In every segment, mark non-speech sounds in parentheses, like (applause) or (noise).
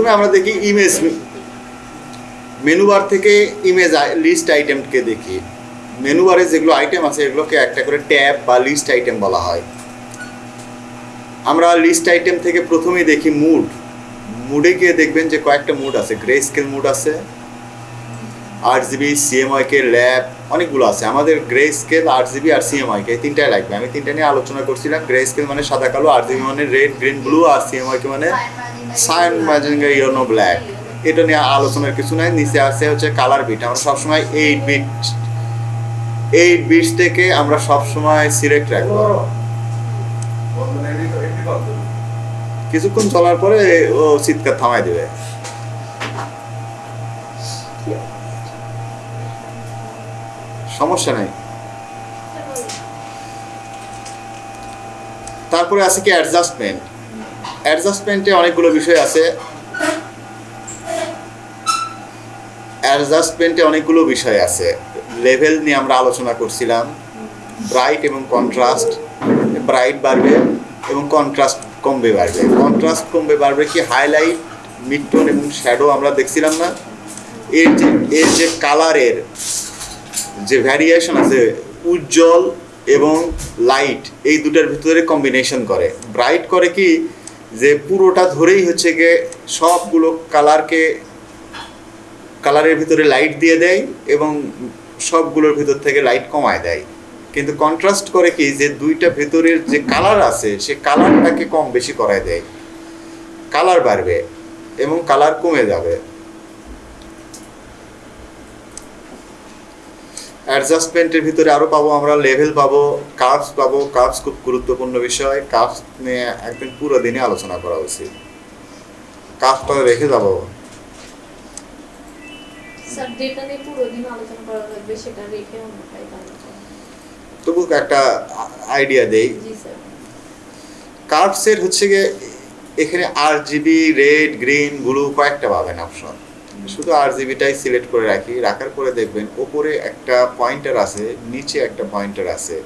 প্রথমে আমরা দেখি ইমেজ মেনু বার থেকে ইমেজ লিস্ট আইটেমকে দেখি। মেনু বারে যেগুলো আইটেম আছে, এগুলোকে একটা করে ট্যাব বা লিস্ট আইটেম বলা হয়। আমরা লিস্ট আইটেম থেকে প্রথমেই দেখি মুড মুডে গিয়ে দেখবেন যে কয়েকটা মুড আছে। গ্রে স্কেল মুড আছে আট জিবি সিএমআই কে ল্যাব অনেকগুলো আছে। আমাদের গ্রে স্কেল আট জিবি আর সিএমআই কে এই তিনটাই লাগবে। আমি তিনটা নিয়ে আলোচনা করছিলাম। গ্রে স্কেল মানে সাদা, কালো আট জিবি মানে রেড গ্রিন ব্লু আর সিএমআই কে মানে সাইন ম্যাজিং ইয়েলো ব্ল্যাক এটা নিয়ে আলোচনার কিছু নাই। নিচে আছে হচ্ছে কালার বিট আমরা সবসময় এইট বিট এইট বিট থেকে আমরা সবসময় সিলেক্ট রাখব। কিছুক্ষণ চলার পরে ও চিৎকার থামাই দেবে। সমস্যা নাই। তারপরে আছে কি অ্যাডজাস্টমেন্ট অ্যাডজাস্টমেন্টে অনেকগুলো বিষয় আছে। অ্যাডজাস্টমেন্টে অনেকগুলো বিষয় আছে। লেভেল নিয়ে আমরা আলোচনা করছিলাম। ব্রাইট এবং কন্ট্রাস্ট ব্রাইট বাড়বে এবং কন্ট্রাস্ট কমবে বাড়বে। কন্ট্রাস্ট কমবে বাড়বে কি হাইলাইট মিডটোন এবং শ্যাডো আমরা দেখছিলাম না? এর যে এর যে কালারের যে ভ্যারিয়েশন আছে, উজ্জ্বল এবং লাইট এই দুটার ভিতরে কম্বিনেশন করে। ব্রাইট করে কি? যে পুরোটা ধরেই হচ্ছে গিয়ে সবগুলো কালারকে কালারের ভিতরে লাইট দিয়ে দেয় এবং সবগুলোর ভিতর থেকে লাইট কমায় দেয়। কিন্তু কন্ট্রাস্ট করে কি? যে দুইটা ভেতরের যে কালার আছে, সে কালারটাকে কম বেশি করায় দেয়। কালার বাড়বে এবং কালার কমে যাবে। অ্যাডজাস্টমেন্টের ভিতরে আরও পাবো আমরা লেভেল পাবো কার্ভস পাবো। কার্ভস খুব গুরুত্বপূর্ণ বিষয়। কার্ভস নিয়ে একদিন পুরো দিনে আলোচনা করা উচিত। কার্ভটা রেখে যাব। তবু একটা আইডিয়া দেই। কার্ভসের হচ্ছে গিয়ে এখানে R G B red green blue কয়েকটা পাবেন অপশন শুধু আর জিবিটাই সিলেক্ট করে রাখি রাখার পরে দেখবেন ওপরে একটা পয়েন্টার আছে নিচে একটা পয়েন্টার আছে।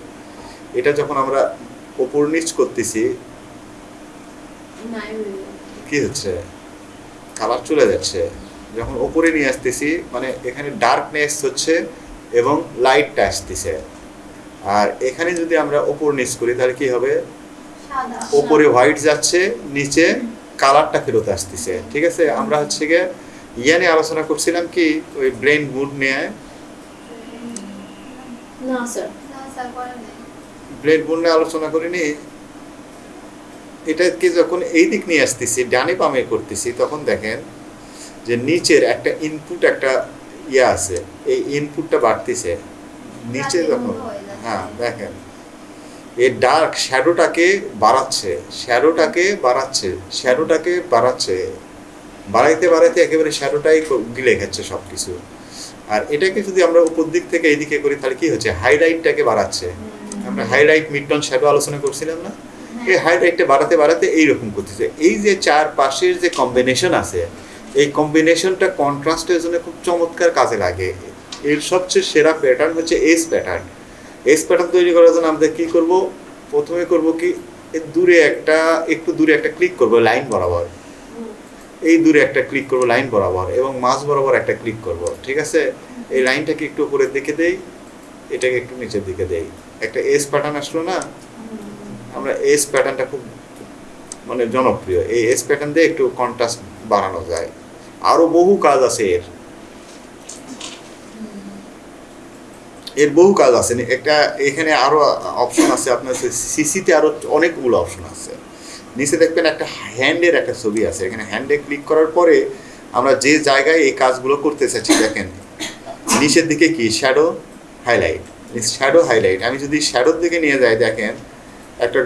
এটা যখন আমরা ওপর নিচ করতেছি। কি হচ্ছে? কালার চলে যাচ্ছে। যখন ওপরে নিয়ে আসতেছি মানে এখানে ডার্কনেস হচ্ছে এবং লাইটটা আসতেছে। আর এখানে যদি আমরা ওপর নিচ করি তাহলে কি হবে? ওপরে হোয়াইট যাচ্ছে নিচে কালারটা ফেরত আসতেছে। ঠিক আছে? আমরা হচ্ছে গিয়ে ইয়ে নিয়ে আলোচনা করছিলাম কি ওই ব্রেন মুড নিয়ে না স্যার। না স্যার করেন নাই। ব্রেন মুড নিয়ে আলোচনা করিনি। এটাকে যখন এই দিক নিয়ে আসতেছি ডানে বামে করতেছি তখন দেখেন যে নিচের একটা ইনপুট একটা ইয়ে আছে এই ইনপুটটা বাড়তেছে। নিচে যখন। হ্যাঁ দেখেন। এই ডার্ক শ্যাডোটাকে বাড়াচ্ছে শ্যাডোটাকে বাড়াচ্ছে শ্যাডোটাকে বাড়াচ্ছে। বাড়াইতে বাড়াইতে একেবারে শ্যাডোটাই গিলে খাচ্ছে সব কিছু আর এটাকে যদি আমরা উপর দিক থেকে এইদিকে করি তাহলে কি হচ্ছে? হাইলাইটটাকে বাড়াচ্ছে। আমরা হাইলাইট মিডটন শ্যাডো আলোচনা করছিলাম না? এই হাইলাইটটা বাড়াতে বাড়াতে এইরকম করতেছে। এই যে চার পাশের যে কম্বিনেশন আছে এই কম্বিনেশনটা কন্ট্রাস্টের জন্য খুব চমৎকার কাজে লাগে। এর সবচেয়ে সেরা প্যাটার্ন হচ্ছে এস প্যাটার্ন এস প্যাটার্ন তৈরি করার জন্য আমরা কি করব? প্রথমে করব কি দূরে একটা একটু দূরে একটা ক্লিক করব লাইন বরাবর। এই দূরে একটা ক্লিক করব লাইন বরাবর, এবং মাঝ বরাবর একটা ক্লিক করব, ঠিক আছে? এই লাইনটাকে একটু উপরের দিকে দেই, এটাকে একটু নিচের দিকে দেই। একটা এস প্যাটার্ন আসলো না? আমরা এস প্যাটার্নটা খুব মানে জনপ্রিয়। এই এস প্যাটার্ন দিয়ে একটু কন্ট্রাস্ট বাড়ানো যায়। আরও বহু কাজ আছে এর। এর বহু কাজ আছে। একটা এখানে আরও অপশন আছে, আপনার সিসিতে আরও অনেকগুলো অপশন আছে। নিচে দেখবেন একটা হ্যান্ডের একটা ছবি আছে। এখানে হ্যান্ডে ক্লিক করার পরে আমরা যে জায়গায় এই কাজগুলো করতে চাচ্ছি, দেখেন, নিচের দিকে কি? শ্যাডো হাইলাইট শ্যাডো হাইলাইট আমি যদি শ্যাডোর দিকে নিয়ে যাই, দেখেন, একটা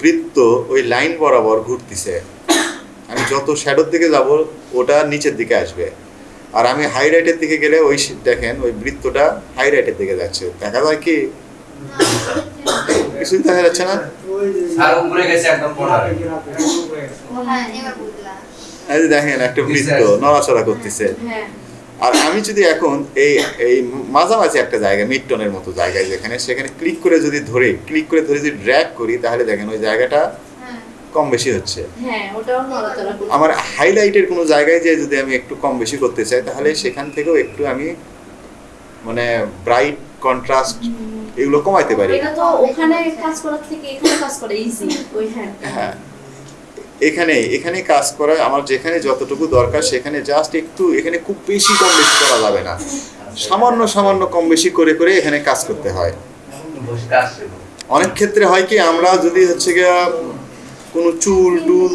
বৃত্ত ওই লাইন বরাবর ঘুরতেছে। আমি যত শ্যাডোর দিকে যাব, ওটা নিচের দিকে আসবে। আর আমি হাইলাইটের দিকে গেলে ওই দেখেন, ওই বৃত্তটা হাইলাইটের দিকে যাচ্ছে। দেখা যায় কি? কিছুই দেখা যাচ্ছে না? আর উপরে গেছে একদম কোনারে হ্যাঁ এবার বুঝলাম। এই যে দেখেন একটা বৃত্ত নড়াচড়া করতেছে। হ্যাঁ। আর আমি যদি এখন এই এই মাঝামাঝি একটা জায়গা মিড টোনের মতো জায়গায় যেখানে সেখানে ক্লিক করে যদি ধরে ক্লিক করে ধরে যদি ড্র্যাগ করি তাহলে দেখেন ওই জায়গাটা হ্যাঁ। কম বেশি হচ্ছে। হ্যাঁ আমার হাইলাইটের কোনো জায়গায় যে যদি আমি একটু কম বেশি করতে চাই তাহলে সেখান থেকেও একটু আমি মানে ব্রাইট কন্ট্রাস্ট এগুলো কমাইতে পারি। এটা তো ওখানে কাজ করার থেকে এখানে কাজ করা ইজি ওই হ্যাঁ। হ্যাঁ। এখানে এখানে কাজ করা আমার যেখানে যতটুকু দরকার সেখানে জাস্ট একটু এখানে খুব বেশি কম বেশি করা যাবে না। সামান্য সামান্য কম বেশি করে করে এখানে কাজ করতে হয়। অনেক ক্ষেত্রে হয় কি আমরা যদি হচ্ছে গিয়া কোনো চুল টুল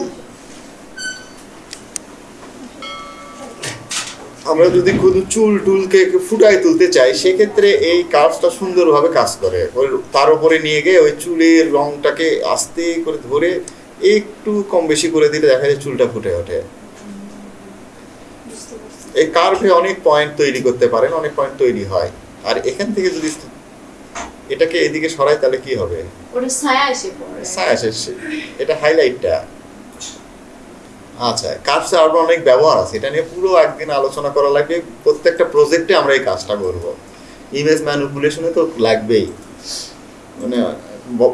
আমরা যদি কোনো চুল টুলকে একটু ফুটায় তুলতে চাই সেক্ষেত্রে এই কাজটা সুন্দরভাবে কাজ করে। ওই- তার উপরে নিয়ে গিয়ে ওই চুলের রংটাকে আস্তে করে ধরে একটু কম বেশি করে দিলে দেখা যায় চুলটা ফুটে ওঠে। এই কার্ভে অনেক পয়েন্ট তৈরি করতে পারেন অনেক পয়েন্ট তৈরি হয়। আর এখান থেকে যদি এটাকে এদিকে সরাই তাহলে কি হবে? ওটা ছায়া এসে পড়ে। ছায়া শেষ এটা হাইলাইটটা আচ্ছা কার্ভস আরও অনেক ব্যবহার আছে, এটা নিয়ে পুরো একদিন আলোচনা করা লাগবে, প্রত্যেকটা প্রজেক্টে আমরা এই কাজটা করব। ইমেজ ম্যানিপুলেশনে তো লাগবেই। মানে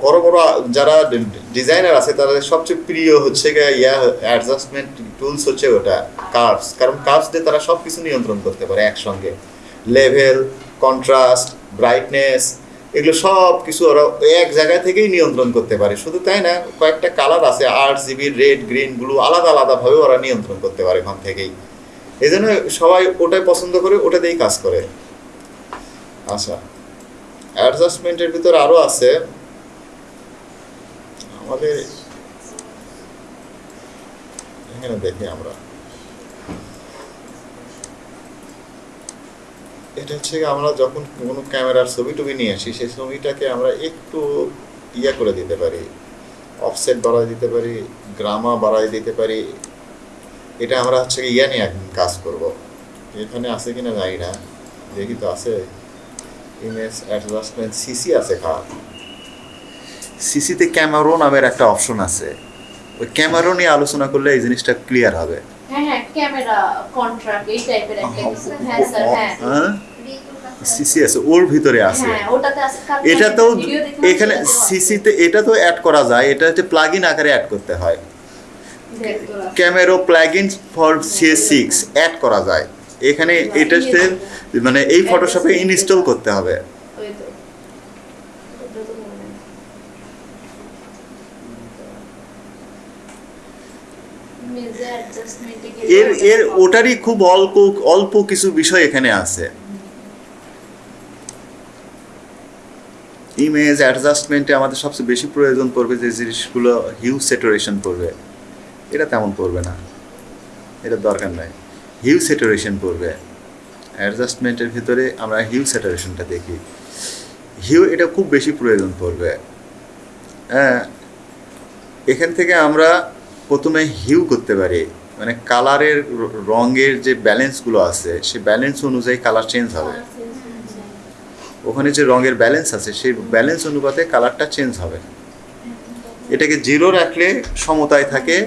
বড় বড়, যারা ডিজাইনার আছে তাদের সবচেয়ে প্রিয় হচ্ছে ইয়া অ্যাডজাস্টমেন্ট টুলস হচ্ছে ওটা কার্ভস কারণ কার্ভস দিয়ে তারা সব কিছু নিয়ন্ত্রণ করতে পারে একসঙ্গে। লেভেল কন্ট্রাস্ট ব্রাইটনেস এগুলো সব কিছু ওরা এক জায়গা থেকেই নিয়ন্ত্রণ করতে পারে। শুধু তাই না, কয়েকটা কালার আছে আট জিবি রেড গ্রিন ব্লু আলাদা আলাদাভাবে ওরা নিয়ন্ত্রণ করতে পারে ওখান থেকেই। এই জন্য সবাই ওটাই পছন্দ করে ওটা দিয়েই কাজ করে। আচ্ছা অ্যাডজাস্টমেন্টের ভিতর আরও আছে। আমাদের এখানে দেখি আমরা। এটা হচ্ছে আমরা যখন কোনো ক্যামেরার ছবি টবি নিয়ে আসি, সেই ছবিটাকে আমরা একটু ইয়া করে দিতে পারি অফসেট বাড়াই দিতে পারি গ্রামা বাড়াই দিতে পারি। এটা আমরা হচ্ছে ইয়া নিয়ে কাজ করব। এখানে আছে কিনা জানি না, দেখি তো আছে। ইমেজ অ্যাডজাস্টমেন্ট সিসি আছে খারাপ সিসিতে ক্যামেরো নামের একটা অপশন আছে। ওই ক্যামেরো নিয়ে আলোচনা করলে এই জিনিসটা ক্লিয়ার হবে। হ্যাঁ হ্যাঁ ক্যামেরা কন্ট্রাক্ট এই টাইপের একটা কিছু। হ্যাঁ স্যার হ্যাঁ। ওর ভিতরে আছে। এটা তো এখানে সিসিতে এটা তো অ্যাড করা যায় এটা হচ্ছে প্লাগ ইন আকারে অ্যাড করতে হয়। ভেক্টর আছে। Camera plug in for C S six add করা যায়। এখানে মানে এই ফটোশপে ইনস্টল করতে হবে ওই তো ওটা তো মনে নেই। মেজে অ্যাডজাস্টমেন্টে গেলে এর এর। ওটারই খুব অল্প অল্প কিছু বিষয় এখানে আছে। ইমেজ অ্যাডজাস্টমেন্টে আমাদের সবচেয়ে বেশি প্রয়োজন পড়বে যে জিনিসগুলো হিউ সেটারেশন পড়বে। এটা তেমন পড়বে না। এটা দরকার নাই। হিউ সেটারেশন পড়বে। অ্যাডজাস্টমেন্টের ভিতরে আমরা হিউ সেটারেশনটা দেখি। হিউ এটা খুব বেশি প্রয়োজন পড়বে। হ্যাঁ এখান থেকে আমরা প্রথমে হিউ করতে পারি। মানে কালারের রঙের যে ব্যালেন্সগুলো আছে সে ব্যালেন্স অনুযায়ী কালার চেঞ্জ হবে। ওখানে যে রঙের ব্যালেন্স আছে সেই ব্যালেন্স অনুপাতে কালারটা চেঞ্জ হবে। এটাকে জিরো রাখলে সমতায় থাকে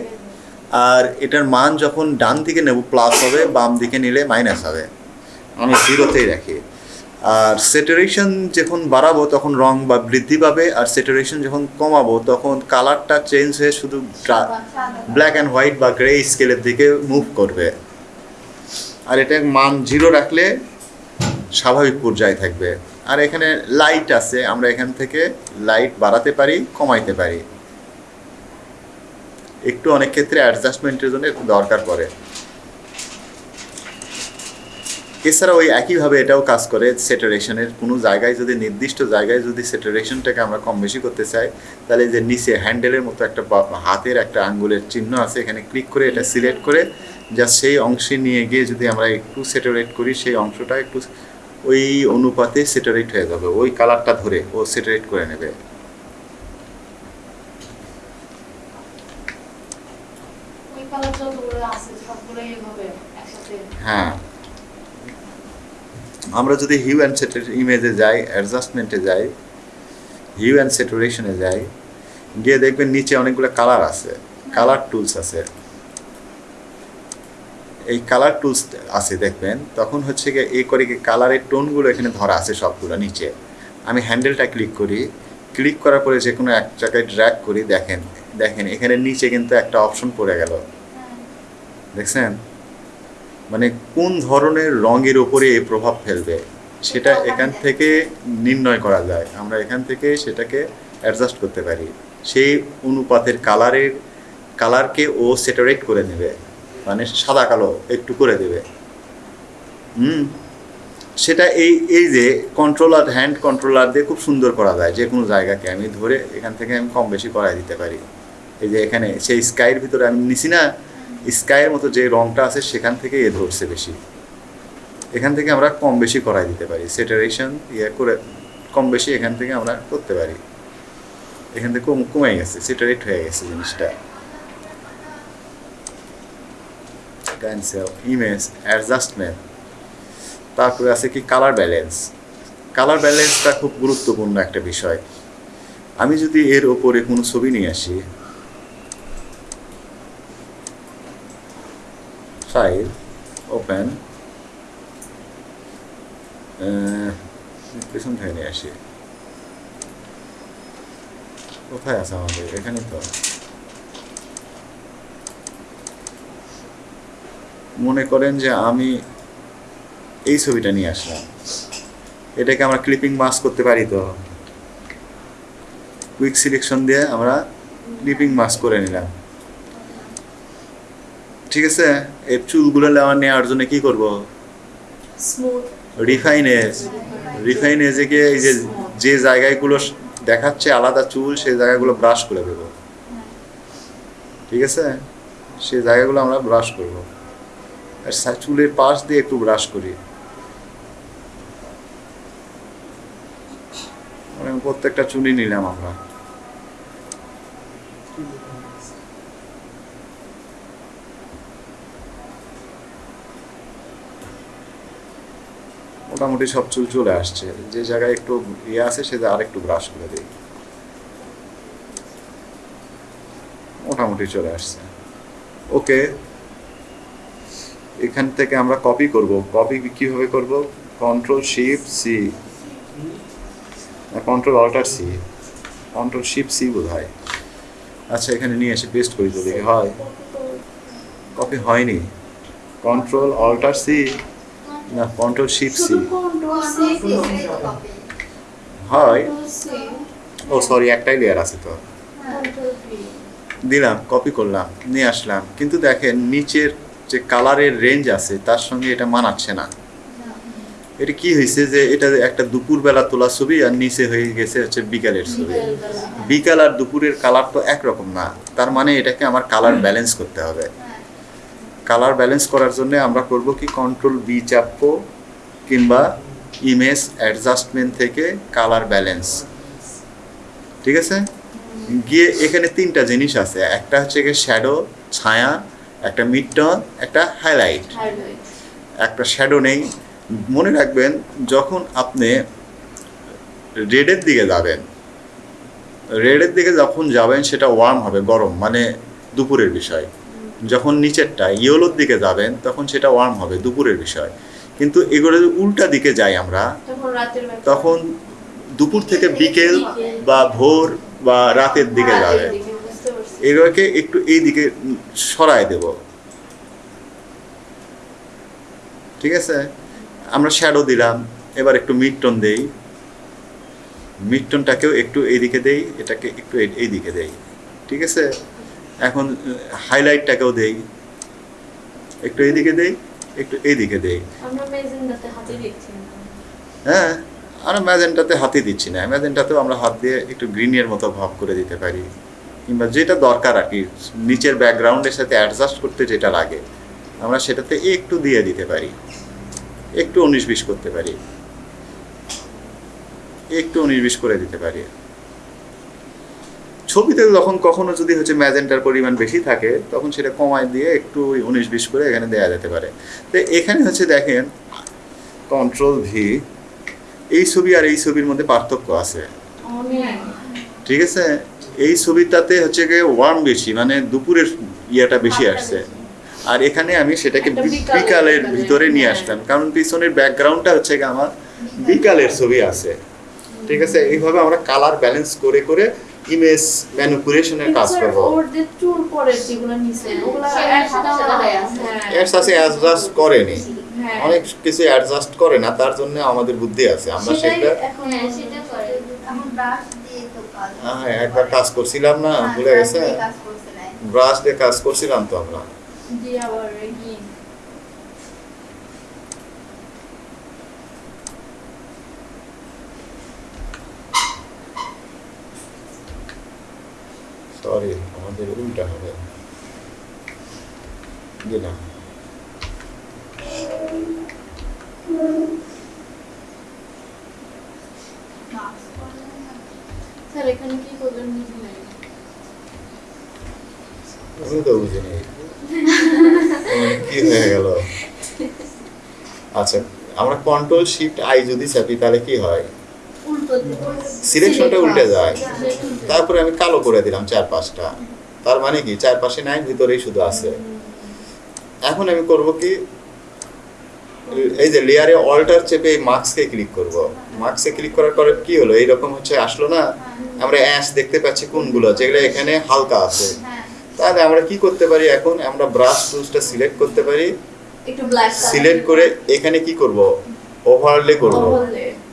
আর এটার মান যখন ডান দিকে নেব প্লাস হবে বাম দিকে নিলে মাইনাস হবে। আমি জিরোতেই রাখি। আর সেটারেশন যখন বাড়াবো তখন রং বা বৃদ্ধি পাবে, আর সেটারেশন যখন কমাবো তখন কালারটা চেঞ্জ হয়ে শুধু ব্ল্যাক অ্যান্ড হোয়াইট বা গ্রে স্কেলের দিকে মুভ করবে। আর এটা মান জিরো রাখলে স্বাভাবিক পর্যায়ে থাকবে। আর এখানে লাইট আছে, আমরা এখান থেকে লাইট বাড়াতে পারি, কমাইতে পারি। একটু অনেক ক্ষেত্রে অ্যাডজাস্টমেন্টের জন্য একটু দরকার পড়ে। এছাড়া ওই একইভাবে এটাও কাজ করে সেটারেশনের কোনো জায়গায় যদি নির্দিষ্ট জায়গায় যদি সেটারেশনটাকে আমরা কম বেশি করতে চাই তাহলে যে নিচে হ্যান্ডেলের মতো একটা হাতের একটা আঙ্গুলের চিহ্ন আছে এখানে ক্লিক করে এটা সিলেক্ট করে যা সেই অংশে নিয়ে গিয়ে যদি আমরা একটু সেটারেট করি সেই অংশটা একটু ওই অনুপাতে সেটারেট হয়ে যাবে ওই কালারটা ধরে ও সেটারেট করে নেবে। হ্যাঁ। আমরা যদি হিউ অ্যান্ড সেটার ইমেজে যাই অ্যাডজাস্টমেন্টে যাই হিউ অ্যান্ড সেটারেশনে যাই, গিয়ে দেখবেন নিচে অনেকগুলো কালার আছে কালার টুলস আছে। এই কালার টুলস আছে দেখবেন, তখন হচ্ছে গিয়ে এই করে কি কালারের টোনগুলো এখানে ধরা আছে সবগুলো নিচে। আমি হ্যান্ডেলটা ক্লিক করি ক্লিক করার পরে যে কোনো এক জায়গায় ড্র্যাগ করি, দেখেন দেখেন, এখানে নিচে কিন্তু একটা অপশন পড়ে গেল। দেখছেন? মানে কোন ধরনের রঙের উপরে এই প্রভাব ফেলবে সেটা এখান থেকে নির্ণয় করা যায়। আমরা এখান থেকে সেটাকে অ্যাডজাস্ট করতে পারি। সেই অনুপাতের কালারের কালারকে ও সেটারেট করে নেবে। মানে সাদা কালো একটু করে দেবে। হুম? সেটা এই এই যে কন্ট্রোলার হ্যান্ড কন্ট্রোলার দিয়ে খুব সুন্দর করা যায় যে কোনো জায়গাকে। আমি ধরে এখান থেকে আমি কম বেশি করাই দিতে পারি। এই যে এখানে সেই স্কাইয়ের ভিতরে আমি নিছি না স্কাইয়ের মতো যে রংটা আছে সেখান থেকে এ ধরছে বেশি। এখান থেকে আমরা কম বেশি করাই দিতে পারি। সেটারেশন ইয়ে করে কম বেশি এখান থেকে আমরা করতে পারি। এখান থেকে কম কমে গেছে সেটারেট হয়ে গেছে জিনিসটা। ইমেজ অ্যাডজাস্টমেন্ট তারপরে আছে কি? কালার ব্যালেন্স কালার ব্যালেন্সটা খুব গুরুত্বপূর্ণ একটা বিষয়। আমি যদি এর ওপরে কোনো ছবি নিয়ে আসি ফাইল ওপেন পেছন থেকে নিয়ে আসি। কোথায় আছে আমাদের? এখানে তো। মনে করেন যে আমি এই ছবিটা নিয়ে আসলাম। এটাকে আমরা ক্লিপিং মাস্ক করতে পারি তো। কুইক সিলেকশন দিয়ে আমরা ক্লিপিং মাস্ক করে নিলাম। ঠিক আছে? এই চুলগুলো নেওয়া নেওয়ার জন্য কি করব? রিফাইনেজ। রিফাইনেজে গিয়ে এই যে যে জায়গাগুলো দেখাচ্ছে আলাদা চুল সেই জায়গাগুলো ব্রাশ করে দেবো। ঠিক আছে? সেই জায়গাগুলো আমরা ব্রাশ করব। আর চুলের পাশ দিয়ে একটু ব্রাশ করি। মানে প্রত্যেকটা চুলই নিলাম আমরা। মোটামুটি সব চুল চলে আসছে। যে জায়গায় একটু ইয়ে আছে সেটা আরেকটু ব্রাশ করে দিই। মোটামুটি চলে আসছে। ওকে। এখান থেকে আমরা কপি করব। কপি কীভাবে করব? Control shift C control alt C control shift C বোধ হয় আচ্ছা এখানে নিয়ে এসে পেস্ট করি তো দেখি হয়। কপি হয়নি। কন্ট্রোল অল্টার সি না কন্ট্রোল শিফট সি। হয়। ও সরি একটাই লেয়ার আছে তো। দিলাম কপি করলাম নিয়ে আসলাম। কিন্তু দেখেন নিচের যে কালারের রেঞ্জ আছে তার সঙ্গে এটা মানাচ্ছে না। এটা কি হয়েছে যে এটা একটা দুপুরবেলা তোলা ছবি আর নিচে হয়ে গেছে হচ্ছে বিকালের ছবি। বিকাল আর দুপুরের কালার তো একরকম না। তার মানে এটাকে আমার কালার ব্যালেন্স (clears throat) করতে হবে। কালার ব্যালেন্স করার জন্য আমরা করব কি কন্ট্রোল বি চাপবো কিংবা ইমেজ অ্যাডজাস্টমেন্ট থেকে কালার ব্যালেন্স ঠিক আছে? গিয়ে এখানে তিনটা জিনিস আছে। একটা হচ্ছে গিয়ে শ্যাডো ছায়া একটা মিড টোন একটা হাইলাইট হাইলাইট একটা শ্যাডো নেই। মনে রাখবেন যখন আপনি রেডের দিকে যাবেন রেডের দিকে যখন যাবেন সেটা ওয়ার্ম হবে গরম মানে দুপুরের বিষয়। যখন নিচেরটা ইয়েলোর দিকে যাবেন তখন সেটা ওয়ার্ম হবে দুপুরের বিষয়। কিন্তু এগুলো যদি উল্টা দিকে যাই আমরা তখন দুপুর থেকে বিকেল বা ভোর বা রাতের দিকে যাবে। বুঝতে পারছি। এগুলোকে একটু এই দিকে সরায় দেব। ঠিক আছে? আমরা শ্যাডো দিলাম এবার একটু মিড টোন দেই। মিড টোনটাকেও একটু এইদিকে দেই এটাকে একটু এই- এই দিকে দেই। ঠিক আছে? এখন হাইলাইটটাকেও দেই। একটু এইদিকে দেই একটু এইদিকে দেই। হ্যাঁ আর ম্যাজেন্টাতে হাতে দিচ্ছি না। ম্যাজেন্টাতেও আমরা হাত দিয়ে একটু গ্রিনের মতো ভাব করে দিতে পারি। কিংবা যেটা দরকার আর কি নিচের ব্যাকগ্রাউন্ডের সাথে অ্যাডজাস্ট করতে যেটা লাগে আমরা সেটাতে একটু দিয়ে দিতে পারি। একটু উনিশ বিশ করতে পারি। একটু উনিশ বিশ করে দিতে পারি। ছবিতে যখন কখনো যদি হচ্ছে ম্যাজেন্টার পরিমাণ বেশি থাকে তখন সেটা কমায় দিয়ে একটু উনিশ বিশ করে এখানে দেওয়া যেতে পারে। তো এখানে হচ্ছে দেখেন কন্ট্রোল ভি এই ছবি আর এই ছবির মধ্যে পার্থক্য আছে। ঠিক আছে? এই ছবিটাতে হচ্ছে গিয়ে ওয়ার্ম বেশি মানে দুপুরের ইয়েটা বেশি আসছে। আর এখানে আমি সেটাকে বিকালের বিকালের, ভিতরে নিয়ে হ্যাঁ। আসলাম। কারণ পিছনের ব্যাকগ্রাউন্ডটা হচ্ছে গিয়ে আমার বিকালের। ছবি আছে। ঠিক আছে? এইভাবে আমরা কালার ব্যালেন্স করে করে ইমেজ ম্যানিপুলেশনের কাজ করব। সাদা সাদা হয়ে আছে। হ্যাঁ, অ্যাডজাস্ট করেনি হ্যাঁ। অনেক কিছু অ্যাডজাস্ট করে না তার জন্য আমাদের বুদ্ধি আছে। আমরা সেটা হ্যাঁ সেটা করে। এখন ব্রাশ দিয়ে তো কাজ হ্যাঁ একবার কাজ করছিলাম না ভুলে গেছে। ব্রাশ দিয়ে কাজ করছিলাম তো আমরা। সরি আমাদের উল্টা হবে। করলেন না কি করবেন বুঝি নাই। আমি তো বুঝিনি কি হয়ে গেল? আচ্ছা আমরা কন্ট্রোল শিফট আই যদি চাপি তাহলে কি হয়? সিলেকশনটা উল্টে যায়। তারপরে আমি কালো করে দিলাম চার পাঁচটা তার মানে কি? চার পাশে নাই ভিতরেই শুধু আছে। এখন আমি করব কি? এই যে লেয়ারে অল্টার চেপে এই মার্কসকে ক্লিক করব। মার্কসে ক্লিক করার পরে কি হলো? এইরকম হচ্ছে আসলো না? আমরা অ্যাশ দেখতে পাচ্ছি কোনগুলো যেগুলো এখানে হালকা আছে। তাহলে আমরা কি করতে পারি এখন? আমরা ব্রাশ টুলসটা সিলেক্ট করতে পারি। সিলেক্ট করে এখানে কি করব? ওভারলে করব।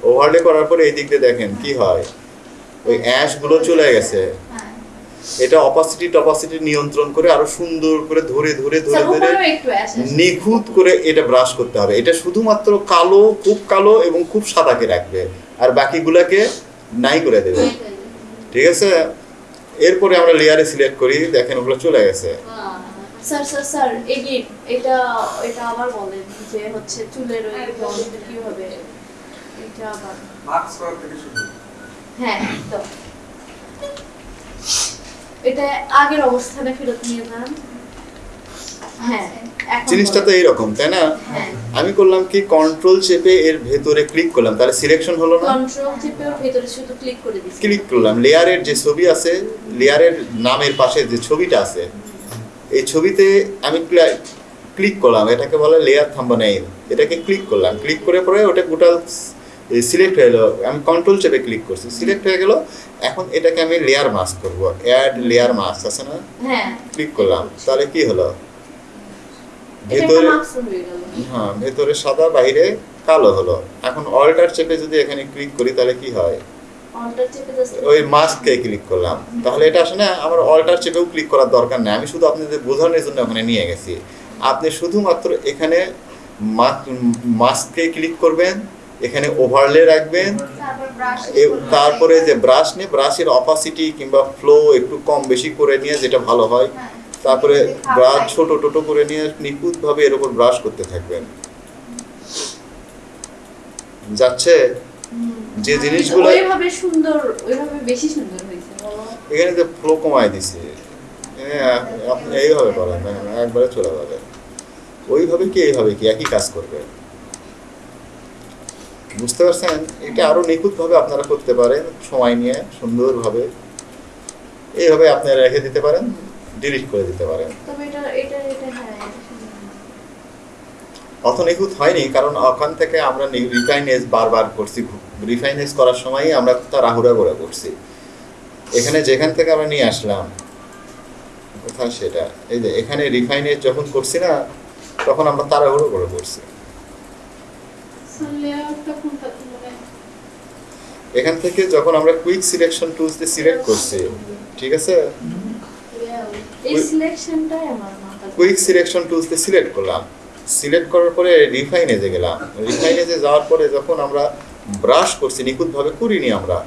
ওভারলে করার পরে এই দিক দিয়ে দেখেন কি হয়? ওই অ্যাশগুলো চলে গেছে। হ্যাঁ। এটা অপাসিটি টপাসিটি নিয়ন্ত্রণ করে আরও সুন্দর করে ধরে ধরে ধরে ধরে উপরেও নিখুঁত করে এটা ব্রাশ করতে হবে। এটা শুধুমাত্র কালো খুব কালো এবং খুব সাদাকে রাখবে। আর বাকিগুলাকে নাই করে দেবে। ঠিক আছে? এরপরে আমরা লেয়ারে সিলেক্ট করি। দেখেন ওগুলো চলে গেছে। স্যার স্যার স্যার এগিয়ে এটা এটা আবার বলেন যে হচ্ছে চুলের ওই করা থেকে শুরু হ্যাঁ তো। এটা আগের অবস্থানে ফেরত নিয়ে যান। হ্যাঁ জিনিসটা তো এইরকম তাই না? হ্যাঁ। আমি করলাম কি কন্ট্রোল চেপে এর ভেতরে ক্লিক করলাম তাহলে সিলেকশন হলো না? কন্ট্রোল চিপে ওর ভেতরে শুধু ক্লিক করে ক্লিক করলাম। লেয়ারের যে ছবি আছে লেয়ারের নামের পাশে যে ছবিটা আছে এই ছবিতে আমি ক্লিক করলাম এটাকে বলে লেয়ার থাম্বনেইল এটাকে ক্লিক করলাম। ক্লিক করে পরে ওটা গোটাল সিলেক্ট হয়ে গেলো আমি কন্ট্রোল চেপে ক্লিক করছি। সিলেক্ট হয়ে গেল এখন এটাকে আমি লেয়ার মাস্ক করব। অ্যাড লেয়ার মাস্ক আছে না? হ্যাঁ। ক্লিক করলাম। তাহলে কি হলো? ভেতরে হয়ে হ্যাঁ ভেতরে সাদা বাইরে কালো হলো। এখন অল্টার চেপে যদি এখানে ক্লিক করি তাহলে কি হয়? ওই মাস্ককে ক্লিক করলাম। তাহলে এটা আসলে আমার অল্টার চেপেও ক্লিক করার দরকার নেই। আমি শুধু আপনাদের বোঝানোর জন্য ওখানে নিয়ে গেছি। আপনি শুধুমাত্র এখানে মাস্ককে ক্লিক করবেন। এখানে ওভারলে রাখবেন। তারপরে যে ব্রাশ নিয়ে ব্রাশের অপাসিটি কিংবা ফ্লো একটু কম বেশি করে নিয়ে যেটা ভালো হয় হ্যাঁ। তারপরে ব্রাশ ছোট ছোট করে নিয়ে নিখুঁতভাবে এর উপর ব্রাশ করতে থাকবেন। যাচ্ছে? যে জিনিসগুলো ওইভাবে সুন্দর ওইভাবে বেশি সুন্দর হয়েছে। এখানে যে ফ্লো কমায় দিছে। আপনি এইভাবে করেন একবারে চলে যাবে। ওইভাবে কি এইভাবে কি একই কাজ করবে? বুঝতে পারছেন? এটা আরও নিখুঁতভাবে আপনারা করতে পারেন সময় নিয়ে সুন্দরভাবে। এইভাবে আপনারা রেখে দিতে পারেন ডিলিট করে দিতে পারেন। হ্যাঁ। অত নিখুঁত হয়নি কারণ ওখান থেকে আমরা রিফাইনেজ বারবার করছি। রিফাইনেজ করার সময় আমরা তাড়াহুড়া করে করছি। এখানে যেখান থেকে আমরা নিয়ে আসলাম কোথায় সেটা? এই যে এখানে রিফাইনেজ যখন করছি না তখন আমরা তাড়াহুড়ো করে করছি স্যার লেয়ারটা কোনটা মানে এখান থেকে যখন আমরা কুইক সিলেকশন টুলস দিয়ে সিলেক্ট করছি ঠিক আছে? এই সিলেকশনটাই আমার মাথা কুইক সিলেকশন টুলস দিয়ে সিলেক্ট করলাম। সিলেক্ট করার পরে রিফাইনেজে গেলাম। রিফাইনেজে যাওয়ার পরে যখন আমরা ব্রাশ করছি নিখুঁতভাবে করিনি আমরা।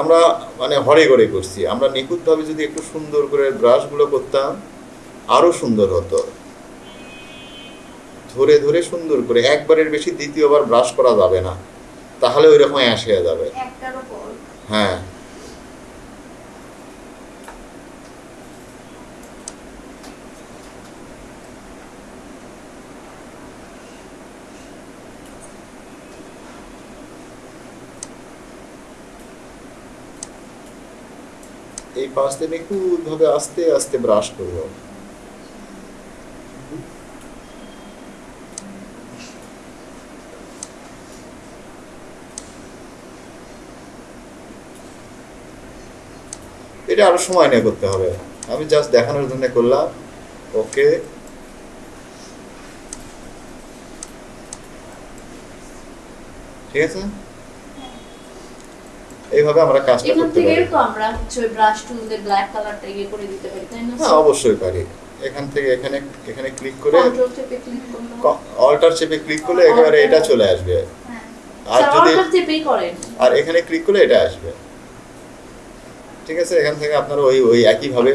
আমরা মানে হরে গড়ে করছি। আমরা নিখুঁতভাবে যদি একটু সুন্দর করে ব্রাশগুলো করতাম আরও সুন্দর হতো। ধরে ধরে সুন্দর করে একবারের বেশি দ্বিতীয়বার ব্রাশ করা যাবে না। তাহলে ওই রকম অ্যাশ হয়ে যাবে। হ্যাঁ। এই পাশ দিয়ে নিখুঁতভাবে আস্তে আস্তে ব্রাশ করব। এটা আরও সময় নিয়ে করতে হবে। আমি জাস্ট দেখানোর জন্য করলাম। ওকে। ঠিক আছে? এইভাবে আমরা কাজটা এখান করতে থেকে পারি। তো আমরা হচ্ছে ব্রাশ টুল দিয়ে ব্ল্যাক কালারটা ইয়ে করে দিতে পারি তাই না হ্যাঁ অবশ্যই পারি। এখান থেকে এখানে এখানে ক্লিক করে কন্ট্রোল চেপে ক্লিক করলে অল্টার চেপে ক্লিক করলে একেবারে এটা চলে আসবে। হ্যাঁ। আর যদি অল্টার চেপেই করেন। আর এখানে ক্লিক করলে এটা আসবে। ঠিক আছে, এখান থেকে আপনারা ওই ওই একইভাবে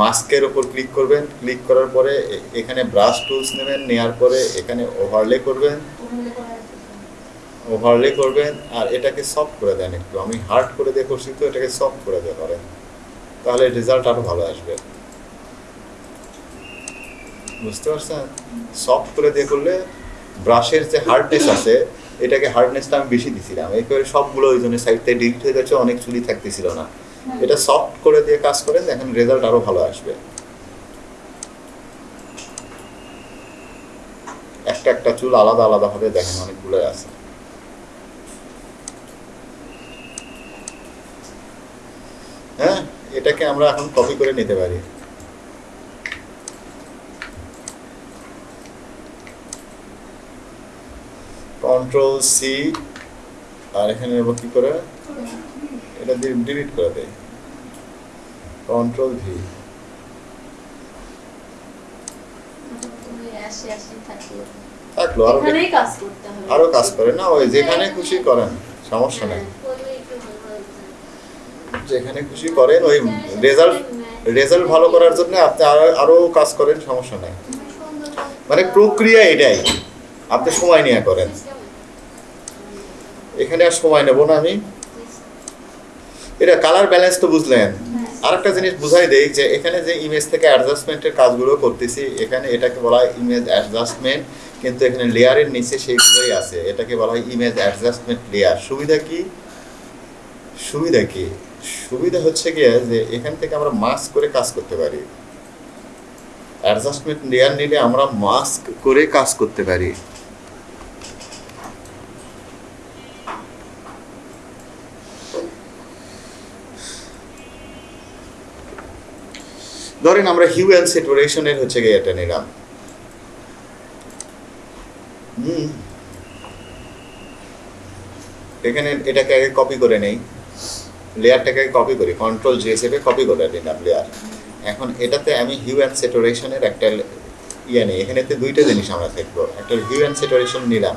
মাস্কের ওপর ক্লিক করবেন। ক্লিক করার পরে এখানে ব্রাশ টুলস নেবেন নেওয়ার পরে এখানে ওভারলে করবেন। ওভারলে করবেন, আর এটাকে সফট করে দেন একটু। আমি হার্ড করে দিয়ে করছি তো, এটাকে সফট করে দিয়ে করেন তাহলে রেজাল্ট আরও ভালো আসবে। বুঝতে পারছেন? সফট করে দিয়ে করলে ব্রাশের যে হার্ডনেস আছে, এটাকে হার্ডনেসটা আমি বেশি দিছিলাম। একেবারে সবগুলো ওই জন্য সাইড থেকে ডিলিট হয়ে গেছে অনেক চুলি থাকতেছিল না। এটা সফট করে দিয়ে কাজ করেন দেখেন রেজাল্ট আরও ভালো আসবে। একটা একটা চুল আলাদা আলাদা ভাবে দেখেন অনেকগুলো আছে। হ্যাঁ এটাকে আমরা এখন কপি করে নিতে পারি। কন্ট্রোল সি আর এখানে নেব কি করে? এটা ডিলিট করে দেয় কন্ট্রোল ভি থাকল আরও কাজ আরও কাজ করে না ওই যেখানে খুশি করেন সমস্যা নেই। যেখানে খুশি করেন ওই রেজাল্ট রেজাল্ট ভালো করার জন্য আপনি আরও আরও কাজ করেন সমস্যা নেই। মানে প্রক্রিয়া এটাই। আপনি সময় নিয়ে করেন। এখানে আর সময় নেব না আমি। এটা কালার ব্যালেন্স তো বুঝলেন। আরেকটা জিনিস বুঝাই দেই যে এখানে যে ইমেজ থেকে অ্যাডজাস্টমেন্টের কাজগুলো করতেছি এখানে এটাকে বলা হয় ইমেজ অ্যাডজাস্টমেন্ট কিন্তু এখানে লেয়ারের নিচে সেইগুলোই আছে। এটাকে বলা হয় ইমেজ অ্যাডজাস্টমেন্ট লেয়ার সুবিধা কি? সুবিধা কি? সুবিধা হচ্ছে কি যে এখান থেকে আমরা মাস্ক করে কাজ করতে পারি। অ্যাডজাস্টমেন্ট লেয়ার নিলে আমরা মাস্ক করে কাজ করতে পারি। ধরেন আমরা হিউ অ্যান্ড সেটুরেশনের হচ্ছে গিয়ে এটা নিলাম। হুম। এখানে এটাকে আগে কপি করে নেই। লেয়ারটাকে কপি করি কন্ট্রোল জে হিসেবে কপি করে নিলাম লেয়ার। এখন এটাতে আমি হিউ অ্যান্ড সেটুরেশনের একটা ইয়ে নেই, এখানেতে দুইটা জিনিস আমরা দেখব। একটা হিউ অ্যান্ড সেটুরেশন নিলাম,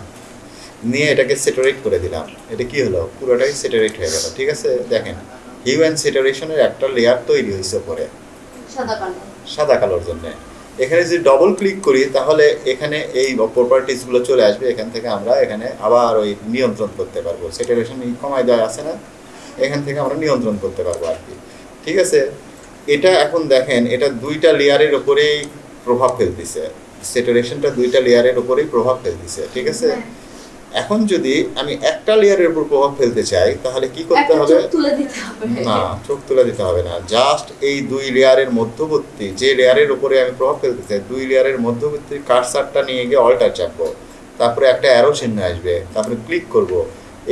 নিয়ে এটাকে সেটারেট করে দিলাম। এটা কি হলো? পুরোটাই সেটারেট হয়ে গেল, ঠিক আছে? দেখেন হিউ অ্যান্ড সেটারেশনের একটা লেয়ার তৈরি হয়েছে পরে সাদা কালোর জন্য। এখানে যদি ডবল ক্লিক করি তাহলে এখানে এই প্রপার্টিসগুলো চলে আসবে। এখান থেকে আমরা এখানে আবার ওই নিয়ন্ত্রণ করতে পারব। সেটারেশন কমাই দেওয়া আছে না? এখান থেকে আমরা নিয়ন্ত্রণ করতে পারব আর কি। ঠিক আছে? এটা এখন দেখেন এটা দুইটা লেয়ারের উপরেই প্রভাব ফেলতেছে। সেটারেশনটা দুইটা লেয়ারের উপরেই প্রভাব ফেলতেছে। ঠিক আছে? এখন যদি আমি একটা লেয়ারের উপর প্রভাব ফেলতে চাই তাহলে কি করতে হবে? না চোখ তুলে দিতে হবে না। জাস্ট এই দুই লেয়ারের মধ্যবর্তী যে লেয়ারের উপরে আমি প্রভাব ফেলতে চাই দুই লেয়ারের মধ্যবর্তী কারসারটা নিয়ে গিয়ে অল্টার চাপবো। তারপরে একটা অ্যারো চিহ্ন আসবে তারপরে ক্লিক করব।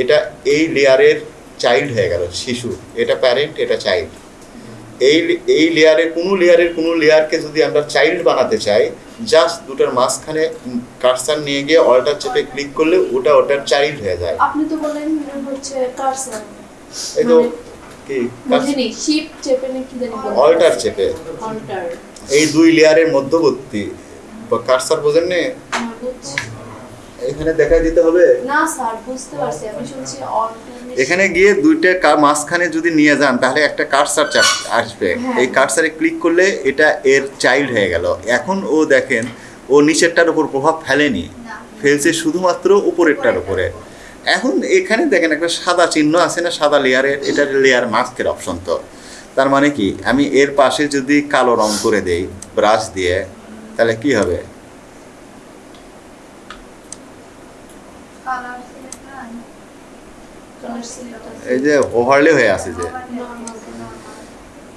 এটা এই লেয়ারের চাইল্ড হয়ে গেল শিশু। এটা প্যারেন্ট এটা চাইল্ড এই এই লেয়ারের কোনো লেয়ারের কোনো লেয়ারকে যদি আমরা চাইল্ড বানাতে চাই জাস্ট দুটার মাঝখানে কারসার নিয়ে গিয়ে অল্টার চেপে ক্লিক করলে ওটা ওটার চাইল্ড হয়ে যায়। আপনি তো বললেন হচ্ছে কারসার এই তো মানে কি? বুঝিনি শিপ চেপে নাকি জানি অল্টার চেপে অল্টার এই দুই লেয়ারের মধ্যবর্তী। কারসার বোঝেন নে এখানে দেখাই দিতে হবে? না স্যার বুঝতে পারছি। আমি শুনছি এখানে গিয়ে দুইটা কা- মাঝখানে যদি নিয়ে যান তাহলে একটা কারসার আসবে। হ্যাঁ। এই কারসারে ক্লিক করলে এটা এর চাইল্ড হয়ে গেল। এখন ও দেখেন ও নিচেরটার উপর প্রভাব ফেলেনি। ফেলছে শুধুমাত্র উপরেরটার উপরে। এখন এখানে দেখেন একটা সাদা চিহ্ন আছে না সাদা লেয়ারের এটা লেয়ার মাস্কের অপশন তো। তার মানে কি? আমি এর পাশে যদি কালো রং করে দেই ব্রাশ দিয়ে তাহলে কি হবে? এই যে ওভারলে হয়ে আছে যে।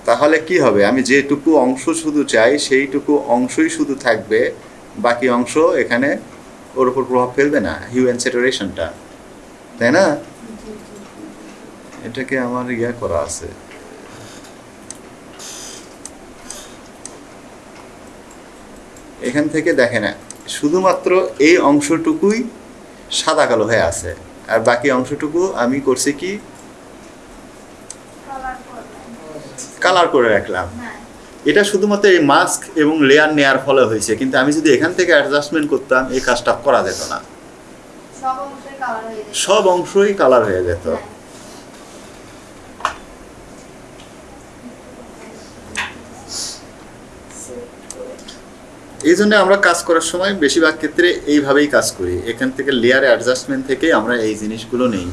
তাহলে কি হবে? আমি যেটুকু অংশ শুধু চাই, সেইটুকু অংশই শুধু থাকবে। বাকি অংশ এখানে ওর উপর প্রভাব ফেলবে না হিউম্যান সেটারেশনটা তাই না? এটাকে আমার ইয়া করা আছে। এখান থেকে দেখে না শুধুমাত্র এই অংশটুকুই সাদা কালো হয়ে আছে। আর বাকি অংশটুকু আমি করছি কি? কালার করে রাখলাম। হ্যাঁ। এটা শুধুমাত্র এই মাস্ক এবং লেয়ার নেয়ার ফলে হয়েছে কিন্তু আমি যদি এখান থেকে অ্যাডজাস্টমেন্ট করতাম এই কাজটা করা যেত না। সব অংশই কালার হয়ে যেত। এই জন্য আমরা কাজ করার সময় বেশিরভাগ ক্ষেত্রে এইভাবেই কাজ করি। এখান থেকে লেয়ার অ্যাডজাস্টমেন্ট থেকে আমরা এই জিনিসগুলো নেই।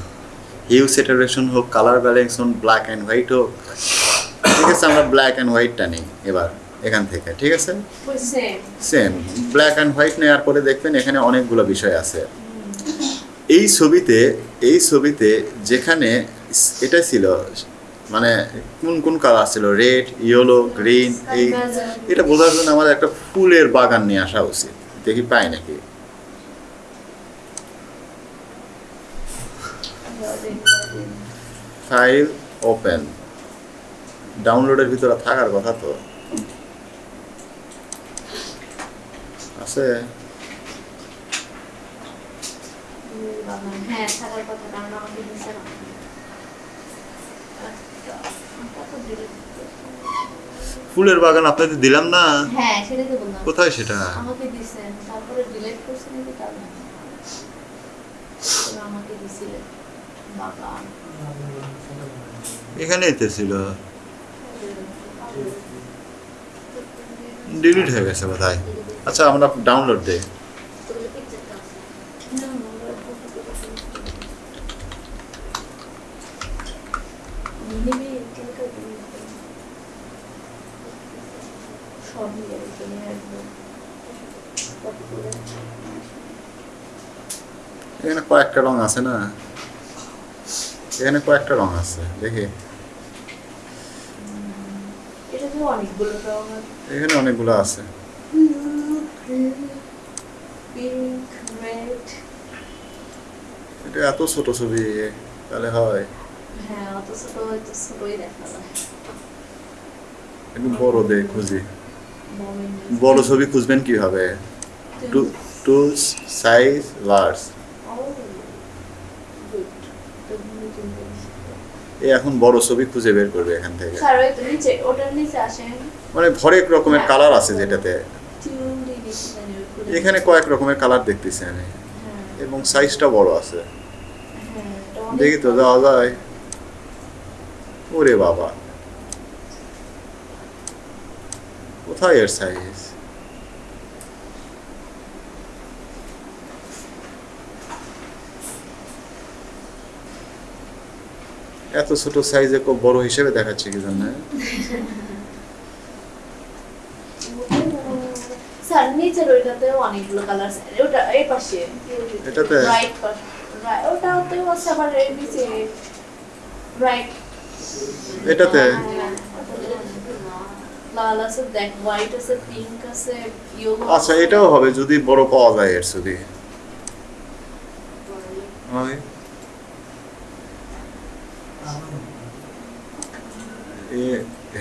হিউ সেটারেশন হোক কালার ব্যালেন্স হোক ব্ল্যাক অ্যান্ড হোয়াইট হোক ঠিক আছে আমরা ব্ল্যাক অ্যান্ড হোয়াইটটা নিই এবার এখান থেকে ঠিক আছে? সেম ব্ল্যাক অ্যান্ড হোয়াইট নেওয়ার পরে দেখবেন এখানে অনেকগুলো বিষয় আছে। এই ছবিতে এই ছবিতে যেখানে এটা ছিল মানে কোন কোন কালার ছিল রেড ইয়েলো গ্রিন এই এটা বোঝার জন্য আমাদের একটা ফুলের বাগান নিয়ে আসা উচিত। দেখি পাই নাকি? ফাইল ওপেন ডাউনলোডের ভিতরে থাকার কথা তো। আছে? হ্যাঁ থাকার কথা কারণ আমাকে দিচ্ছে না আচ্ছা, ওটা তো delete করতে- ফুলের বাগান আপনাদের দিলাম না? হ্যাঁ সেটাই তো বললাম। কোথায় সেটা? আমাকে দিছেন তারপরে ডিলিট করছেন নাকি তার আমাকে দিছিলেন বাগান এখানেই তো ছিল। ডিলিট হয়ে গেছে কোথায় আচ্ছা আমরা ডাউনলোড দেই না, ওরা copy করে ফেলছে। নিবি, কালকে দিবি। সব নিয়ে রেখে নিয়ে আসব। Copy করে। এখানে কয়েকটা রং আছে না? এখানে কয়েকটা রং আছে দেখি। এখানে অনেকগুলো আছে। এটা এত ছোট ছবি তাহলে হয়। হ্যাঁ অত ছোট হয়তো ছোটই দেখা যায়। একটু বড় দে খুঁজি। বড় ছবি খুঁজবেন কীভাবে? To size large Oh, good. তো নতুন জিনিস। এই এখন বড় ছবি খুঁজে বের করবে এখান থেকে। মানে হরেক রকমের কালার আছে যেটাতে। খুলে। এখানে কয়েক রকমের কালার দেখতেছি আমি। হ্যাঁ, এবং সাইজটা বড় আছে। হ্যাঁ, দেখি তো যাওয়া যায়। ওরে বাবা। কোথায় এর সাইজ এত ছোট সাইজে খুব বড় হিসেবে দেখাচ্ছে কি জন্য স্যার নিচের ওইটাতেও অনেকগুলো কালার ওটা এই পাশে। এটাতে? রাইট পাশে right, ওটাতেও আবার নিচে। রাইট এটাতে? লাল আছে হোয়াইট আছে পিঙ্ক আছে ইয়েলো আচ্ছা এটাও হবে যদি বড় পাওয়া যায় এর হয়। এ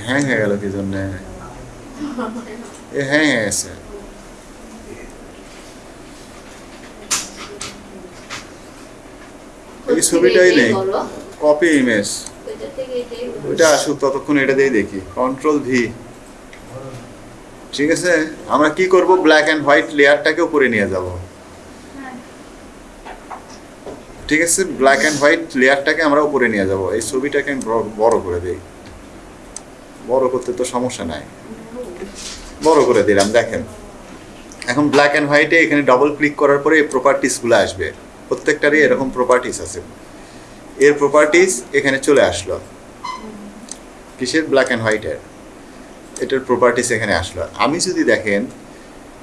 হ্যাং হয়ে গেল কি জন্য? এ হ্যাং হয়ে গেছে। এই ছবিটাই নেই। কপি ইমেজ ওইটা আসুক ততক্ষণ এটা দিয়ে দেখি। কন্ট্রোল ভি ঠিক আছে? আমরা কি করব? ব্ল্যাক অ্যান্ড হোয়াইট লেয়ারটাকে উপরে নিয়ে যাব হ্যাঁ ঠিক আছে ব্ল্যাক অ্যান্ড হোয়াইট লেয়ারটাকে আমরা উপরে নিয়ে যাব। এই ছবিটাকে আমি বড়- করে দিই। বড় করতে তো সমস্যা নাই। বড় করে দিলাম, দেখেন। এখন ব্ল্যাক অ্যান্ড হোয়াইটে এখানে ডবল ক্লিক করার পরে এই প্রপার্টিসগুলো আসবে। প্রত্যেকটারই এরকম প্রপার্টিস আছে। এর প্রপার্টিস এখানে চলে আসলো। কিসের? ব্ল্যাক অ্যান্ড হোয়াইটের এটার প্রপার্টিস এখানে আসলো। আমি যদি দেখেন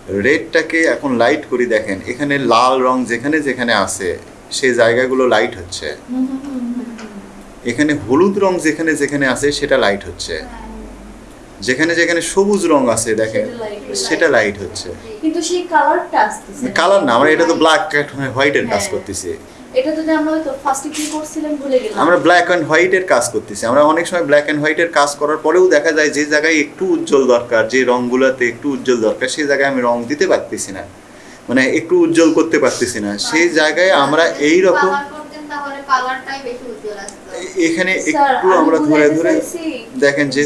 রেডটাকে এখন লাইট করি, দেখেন, এখানে লাল রং যেখানে যেখানে আছে সেই জায়গাগুলো লাইট হচ্ছে। এখানে হলুদ রং যেখানে যেখানে আছে সেটা লাইট হচ্ছে। যেখানে যেখানে সবুজ রং আছে দেখেন সেটা লাইট হচ্ছে। কিন্তু সেই কালারটা আসতেছে কালার না আমরা এটা তো ব্ল্যাক অ্যান্ড হোয়াইটের কাজ হ্যাঁ। করতেছি। এটা যদি আমরা হয়তো ফার্স্টে কি করছিলাম ভুলে গেলাম। আমরা ব্ল্যাক অ্যান্ড হোয়াইটের কাজ করতেছি। আমরা অনেক সময় ব্ল্যাক অ্যান্ড হোয়াইটের কাজ করার পরেও দেখা যায় যে জায়গায় একটু উজ্জ্বল দরকার যে রঙগুলোতে একটু উজ্জ্বল দরকার সেই জায়গায় আমি রং দিতে পারতেছি না। মানে একটু উজ্জ্বল করতে পারতেছি না। সেই জায়গায় আমরা এই রকম এখানে একটু আমরা ধরে ধরে দেখেন যে